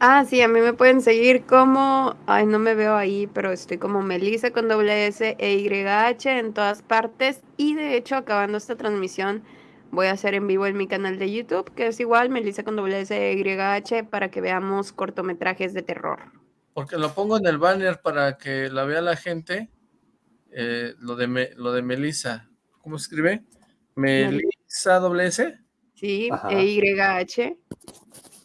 Ah, sí, a mí me pueden seguir como, ay, no me veo ahí, pero estoy como Melissa con doble S e Y H en todas partes. Y de hecho, acabando esta transmisión, voy a hacer en vivo en mi canal de YouTube, que es igual, Melissa con doble S e Y H, para que veamos cortometrajes de terror. Porque lo pongo en el banner para que la vea la gente, eh, lo, de lo de Melissa. ¿Cómo se escribe? Melissa. S? Sí, E-Y-H.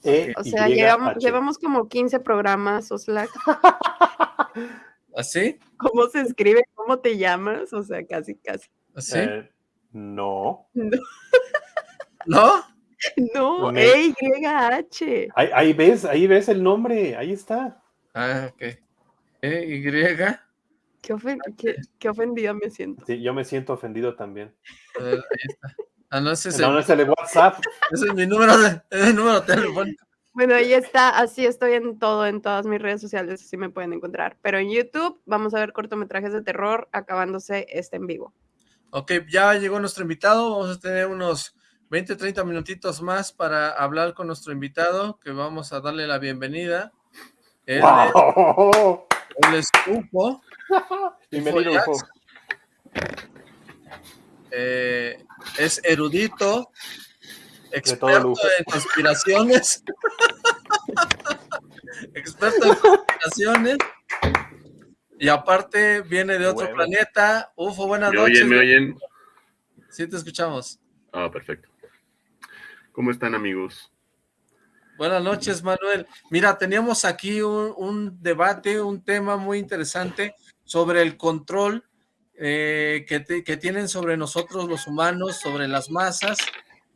E o sea, llevamos, como 15 programas, Oslac. ¿Así? ¿Cómo se escribe? ¿Cómo te llamas? O sea, casi, casi. ¿Así? Eh, no. ¿No? No, E-Y-H. Ahí, ahí, ves, ahí ves el nombre, ahí está. Ah, ok. E-Y. Qué, qué, ofendida me siento. Sí, yo me siento ofendido también. ahí está. Ah, no, ese es el, de WhatsApp. Ese es mi número de, número telefónico. Bueno, ahí está, así estoy en todo, en todas mis redes sociales, así me pueden encontrar. Pero en YouTube vamos a ver cortometrajes de terror acabándose este en vivo. Ok, ya llegó nuestro invitado, vamos a tener unos 20, 30 minutitos más para hablar con nuestro invitado, que vamos a darle la bienvenida. Él, wow. él es UFO. Bienvenido, UFO. Eh, es erudito, experto en conspiraciones, experto en conspiraciones, y aparte viene de otro planeta. Ufo, buenas ¿Me noches. Oyen, ¿Me oyen? Sí, te escuchamos. Ah, perfecto. ¿Cómo están, amigos? Buenas noches, Manuel. Mira, teníamos aquí un, un debate, un tema muy interesante sobre el control eh, que, tienen sobre nosotros los humanos, sobre las masas.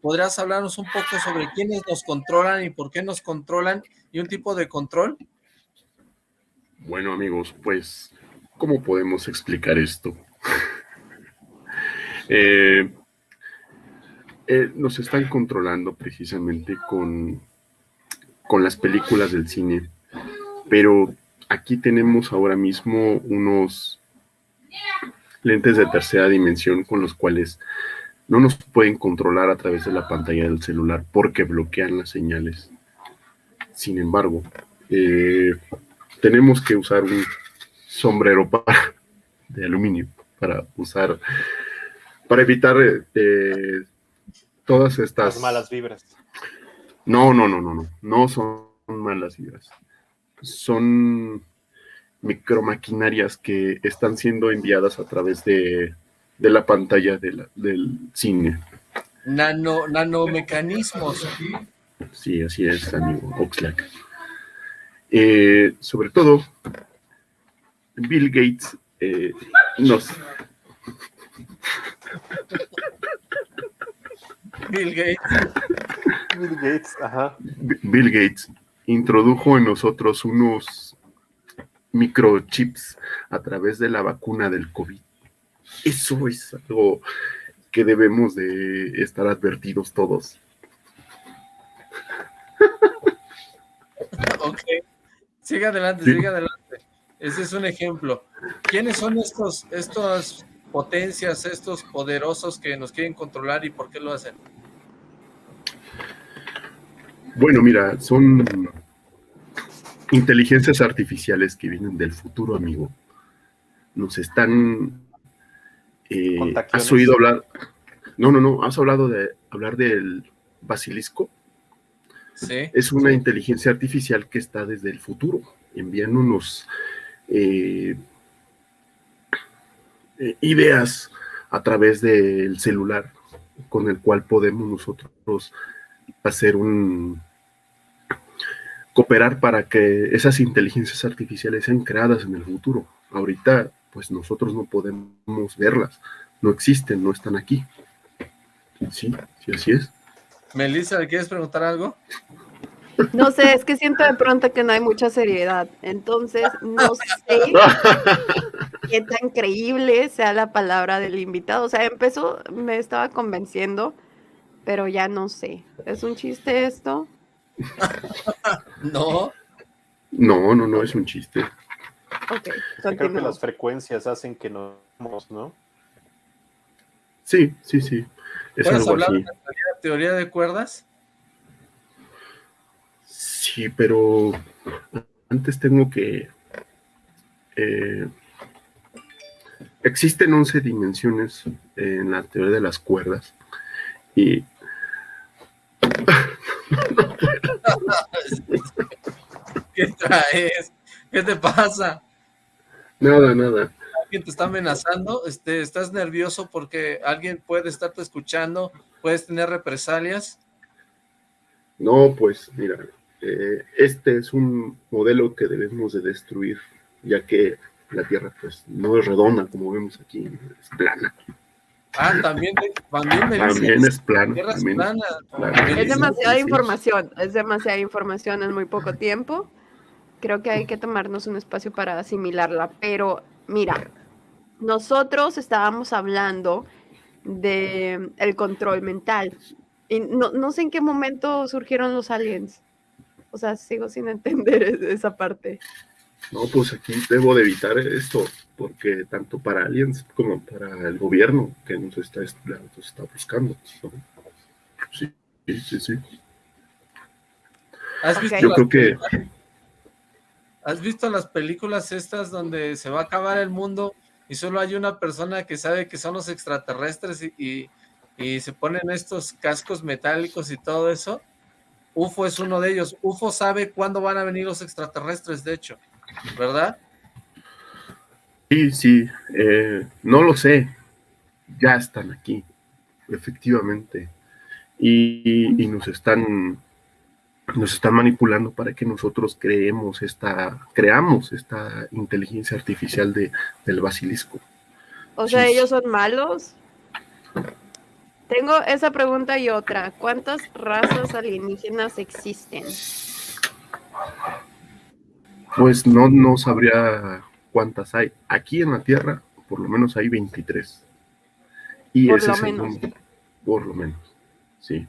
¿Podrías hablarnos un poco sobre quiénes nos controlan y por qué nos controlan y un tipo de control? Bueno, amigos, pues, ¿cómo podemos explicar esto? Eh, eh, nos están controlando precisamente con, con las películas del cine, pero aquí tenemos ahora mismo unos lentes de tercera dimensión con los cuales no nos pueden controlar a través de la pantalla del celular porque bloquean las señales. Sin embargo, eh, tenemos que usar un sombrero para, de aluminio para usar, para evitar eh, todas estas... malas vibras. No, no, no, no, no, no son malas vibras. Son micromaquinarias que están siendo enviadas a través de, la pantalla del cine. Nano, nanomecanismos. Sí, así es, amigo Oxlack. Eh, sobre todo, Bill Gates eh, nos... Bill Gates. Bill Gates, ajá. Bill Gates introdujo en nosotros unos microchips a través de la vacuna del COVID. Eso es algo que debemos de estar advertidos todos. Ok. Sigue adelante, sigue adelante. Ese es un ejemplo. ¿Quiénes son estos, estas potencias, estos poderosos que nos quieren controlar y por qué lo hacen? Bueno, mira, son inteligencias artificiales que vienen del futuro, amigo. Nos están... Eh, ¿Has oído hablar? No, no, no. ¿Has hablado de hablar del basilisco? Sí. Es una inteligencia artificial que está desde el futuro, enviándonos eh, eh, ideas a través del celular con el cual podemos nosotros hacer un, cooperar para que esas inteligencias artificiales sean creadas en el futuro. Ahorita, pues nosotros no podemos verlas, no existen, no están aquí. Sí, sí, así es. Melissa, ¿quieres preguntar algo? No sé, es que siento de pronto que no hay mucha seriedad. Entonces, no sé qué tan creíble sea la palabra del invitado. O sea, empezó, me estaba convenciendo, pero ya no sé. ¿Es un chiste esto? no. No, no, no, es un chiste. Ok, Creo que las frecuencias hacen que no, ¿no? Sí, sí, sí. Es ¿Puedes hablar de la teoría de cuerdas? Sí, pero antes tengo que... Eh, existen 11 dimensiones en la teoría de las cuerdas y ¿Qué traes? ¿Qué te pasa? Nada, nada. ¿Alguien te está amenazando? Este, ¿Estás nervioso porque alguien puede estarte escuchando? ¿Puedes tener represalias? No, pues mira, eh, este es un modelo que debemos de destruir, ya que la Tierra pues no es redonda como vemos aquí, es plana. Ah, también, también, me también es plano. Es demasiada información, es demasiada información en muy poco tiempo. Creo que hay que tomarnos un espacio para asimilarla. Pero mira, nosotros estábamos hablando de el control mental. Y no, no sé en qué momento surgieron los aliens. O sea, sigo sin entender esa parte. No, pues aquí debo de evitar esto porque tanto para aliens como para el gobierno que nos está, está buscando. Sí, sí, sí. ¿Has visto Yo creo que... ¿Has visto las películas estas donde se va a acabar el mundo y solo hay una persona que sabe que son los extraterrestres y, y se ponen estos cascos metálicos y todo eso? UFO es uno de ellos. UFO sabe cuándo van a venir los extraterrestres, de hecho, ¿verdad? Sí, sí, eh, no lo sé, ya están aquí, efectivamente, y, nos están nos están manipulando para que nosotros creemos esta, creamos esta inteligencia artificial de, del basilisco. O sea, ellos son malos. Tengo esa pregunta y otra. ¿Cuántas razas alienígenas existen? Pues no, no sabría cuántas hay. Aquí en la Tierra, por lo menos hay 23. Y por ese lo menos. por lo menos, sí.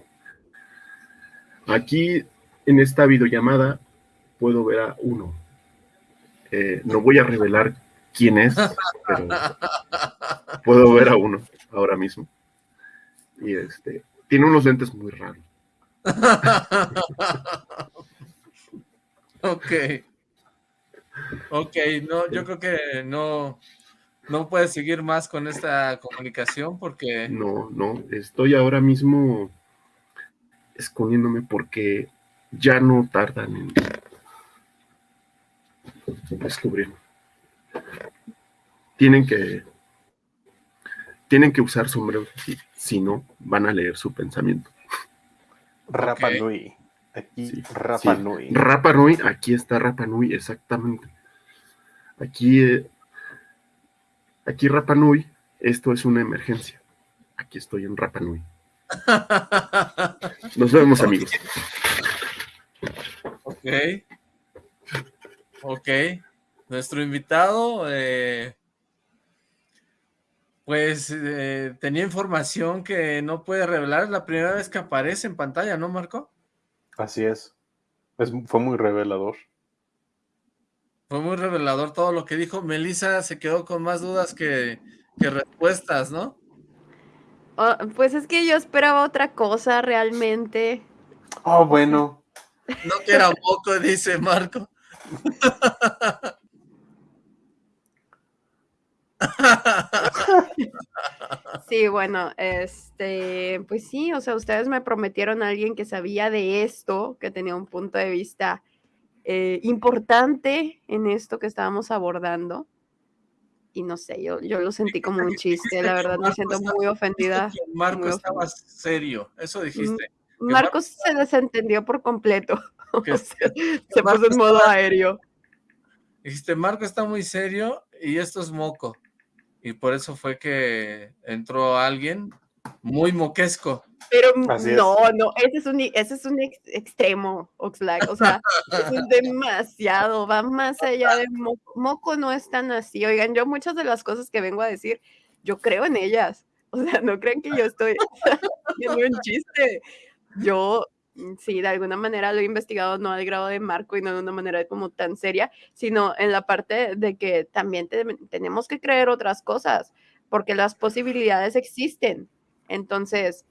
Aquí, en esta videollamada, puedo ver a uno. Eh, no voy a revelar quién es, pero puedo ver a uno ahora mismo. Y este, tiene unos lentes muy raros. ok. Ok, no, yo creo que no, no puedes seguir más con esta comunicación porque... No, no, estoy ahora mismo escondiéndome porque ya no tardan en descubrir. Tienen que tienen que usar sombreros si no van a leer su pensamiento. Rapa Nui. Aquí Rapa Nui. Rapa Nui, aquí está Rapa Nui, exactamente. Aquí, eh, aquí Rapa Nui, esto es una emergencia. Aquí estoy en Rapa Nui. Nos vemos, amigos. Ok. Ok. Nuestro invitado, eh, pues eh, tenía información que no puede revelar. Es la primera vez que aparece en pantalla, ¿no, Marco? Así es. fue muy revelador. Fue muy revelador todo lo que dijo. Melissa se quedó con más dudas que, que respuestas, ¿no? Oh, pues es que yo esperaba otra cosa realmente. Oh, bueno. No que era poco, dice Marco. Sí, bueno, este, pues sí, o sea, ustedes me prometieron a alguien que sabía de esto, que tenía un punto de vista eh, importante en esto que estábamos abordando. Y no sé, yo, yo lo sentí como un chiste, la verdad me siento muy ofendida. Marco estaba serio, eso dijiste. Marcos se desentendió por completo. se puso en modo aéreo. Dijiste, Marco está muy serio y esto es moco y por eso fue que entró alguien muy moquesco. Pero no, no, ese es un, ese es un extremo, Oxlack, o sea, es demasiado, va más allá de moco. moco, no es tan así, oigan, yo muchas de las cosas que vengo a decir, yo creo en ellas, o sea, no creen que yo estoy haciendo un chiste, yo sí, de alguna manera lo he investigado, no al grado de Marco y no de una manera como tan seria, sino en la parte de que también tenemos que creer otras cosas, porque las posibilidades existen. Entonces,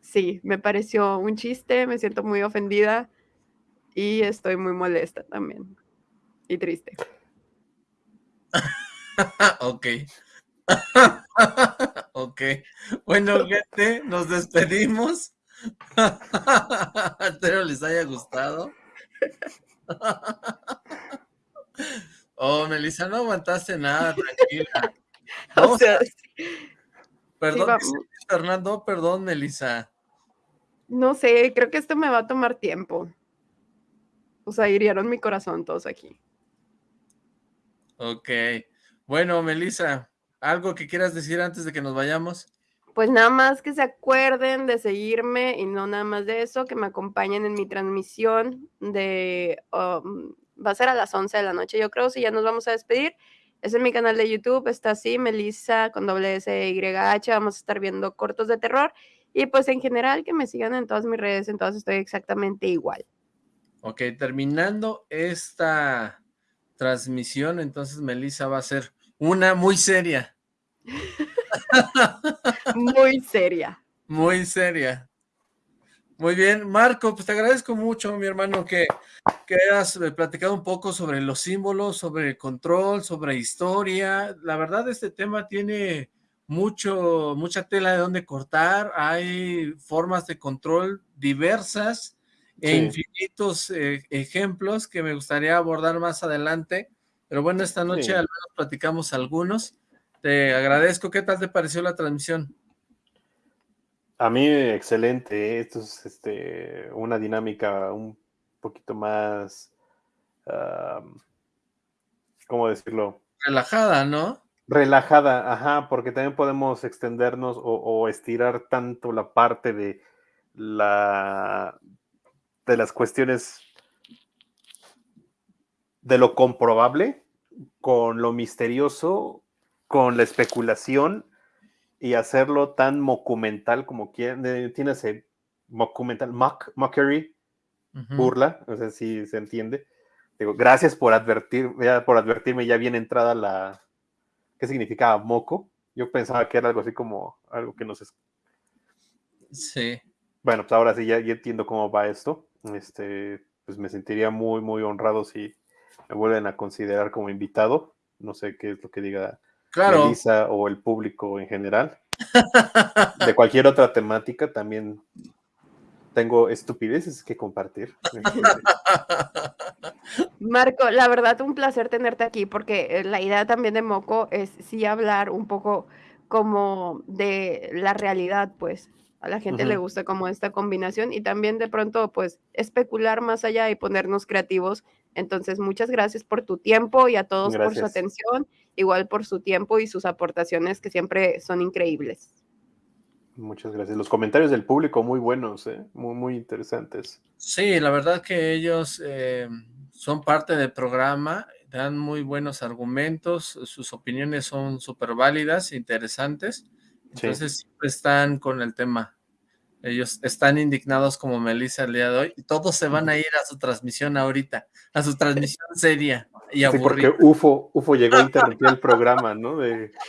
sí, me pareció un chiste, me siento muy ofendida y estoy muy molesta también y triste. ok. ok. Bueno, gente, nos despedimos. Espero les haya gustado. Oh, Melissa, no aguantaste nada, tranquila. o sea, Perdón, Fernando, perdón, Melissa. No sé, creo que esto me va a tomar tiempo. O sea, hirieron mi corazón todos aquí. Ok. Bueno, Melissa, ¿algo que quieras decir antes de que nos vayamos? pues nada más que se acuerden de seguirme y no nada más de eso, que me acompañen en mi transmisión de, um, va a ser a las 11 de la noche, yo creo, si ya nos vamos a despedir. Es en mi canal de YouTube, está así, Melissa con doble S Y H, vamos a estar viendo cortos de terror y pues en general que me sigan en todas mis redes, en todas estoy exactamente igual. Ok, terminando esta transmisión, entonces Melissa va a ser una muy seria. Muy seria. Muy seria. Muy bien, Marco, pues te agradezco mucho, mi hermano, que, que hayas eh, platicado un poco sobre los símbolos, sobre control, sobre historia. La verdad, este tema tiene mucho, mucha tela de donde cortar. Hay formas de control diversas e infinitos eh, ejemplos que me gustaría abordar más adelante. Pero bueno, esta noche al menos platicamos algunos. Te agradezco. ¿Qué tal te pareció la transmisión? A mí, excelente. Esto es este, una dinámica un poquito más, ¿cómo decirlo? Relajada, ¿no? Relajada, ajá, porque también podemos extendernos o, estirar tanto la parte de la de las cuestiones de lo comprobable con lo misterioso con la especulación y hacerlo tan mocumental como quieren. Tiene ese mocumental, mock, mockery, burla, o sea, si se entiende. Digo, gracias por advertir, por advertirme ya bien entrada la, ¿qué significaba moco? Yo pensaba que era algo así como algo que no sé. Sí. Bueno, pues ahora sí ya, ya, entiendo cómo va esto. Este, pues me sentiría muy, muy honrado si me vuelven a considerar como invitado. No sé qué es lo que diga claro. Melissa o el público en general. De cualquier otra temática también tengo estupideces que compartir. Marco, la verdad, un placer tenerte aquí porque eh, la idea también de Moco es sí hablar un poco como de la realidad, pues a la gente le gusta como esta combinación y también de pronto pues especular más allá y ponernos creativos. Entonces, muchas gracias por tu tiempo y a todos por su atención, igual por su tiempo y sus aportaciones que siempre son increíbles. Muchas gracias. Los comentarios del público muy buenos, ¿eh? muy, muy interesantes. Sí, la verdad que ellos eh, son parte del programa, dan muy buenos argumentos, sus opiniones son súper válidas, interesantes, entonces siempre están con el tema. Ellos están indignados como Melissa el día de hoy y todos se van a ir a su transmisión ahorita, a su transmisión seria y sí, porque UFO, UFO llegó a interrumpir el programa, ¿no? De...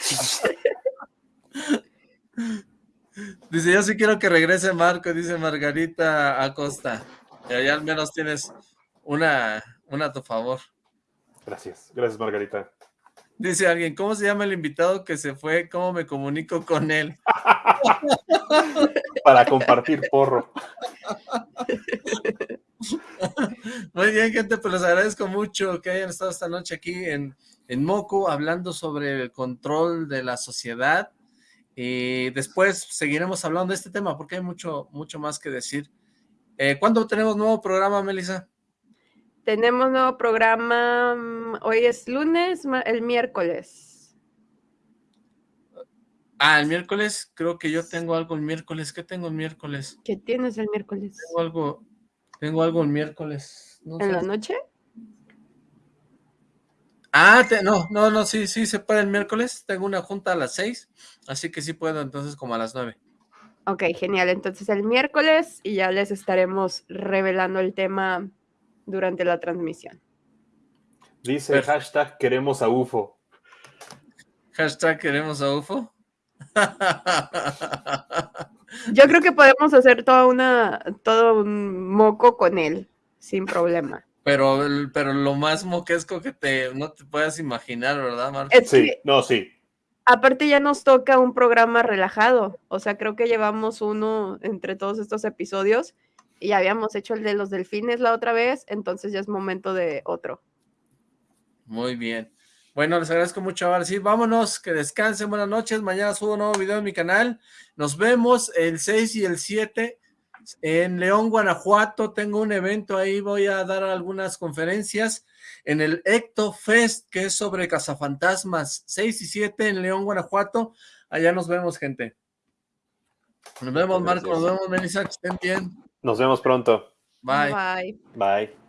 Dice, yo sí quiero que regrese Marco, dice Margarita Acosta. Y ahí al menos tienes una, una a tu favor. Gracias, gracias Margarita. Dice alguien, ¿cómo se llama el invitado que se fue? ¿Cómo me comunico con él? Para compartir porro. Muy bien, gente, pues les agradezco mucho que hayan estado esta noche aquí en, en Moco hablando sobre el control de la sociedad y después seguiremos hablando de este tema porque hay mucho, mucho más que decir. Eh, ¿Cuándo tenemos nuevo programa, Melissa? Tenemos nuevo programa, mm, hoy es lunes, el miércoles. Ah, el miércoles, creo que yo tengo algo el miércoles. ¿Qué tengo el miércoles? ¿Qué tienes el miércoles? Tengo algo, tengo algo el miércoles. ¿En la noche? Ah, no, no, no, sí, sí, se puede el miércoles. Tengo una junta a las seis, así que sí puedo entonces como a las nueve. Ok, genial. Entonces el miércoles y ya les estaremos revelando el tema durante la transmisión. Dice hashtag queremos a UFO. Hashtag queremos a UFO. Yo creo que podemos hacer toda una, todo un moco con él, sin problema. Pero, pero lo más moquesco que te, no te puedas imaginar, ¿verdad, Marco? sí, no, sí. Aparte ya nos toca un programa relajado, o sea, creo que llevamos uno entre todos estos episodios y habíamos hecho el de los delfines la otra vez, entonces ya es momento de otro. Muy bien. Bueno, les agradezco mucho. Ahora sí, vámonos, que descansen, buenas noches. Mañana subo un nuevo video en mi canal. Nos vemos el 6 y el 7 en León, Guanajuato, tengo un evento ahí, voy a dar algunas conferencias en el Ecto Fest, que es sobre cazafantasmas, 6 y 7 en León, Guanajuato. Allá nos vemos, gente. Nos vemos, Marco, nos vemos, Melissa, que estén bien. Nos vemos pronto. Bye. Bye. Bye.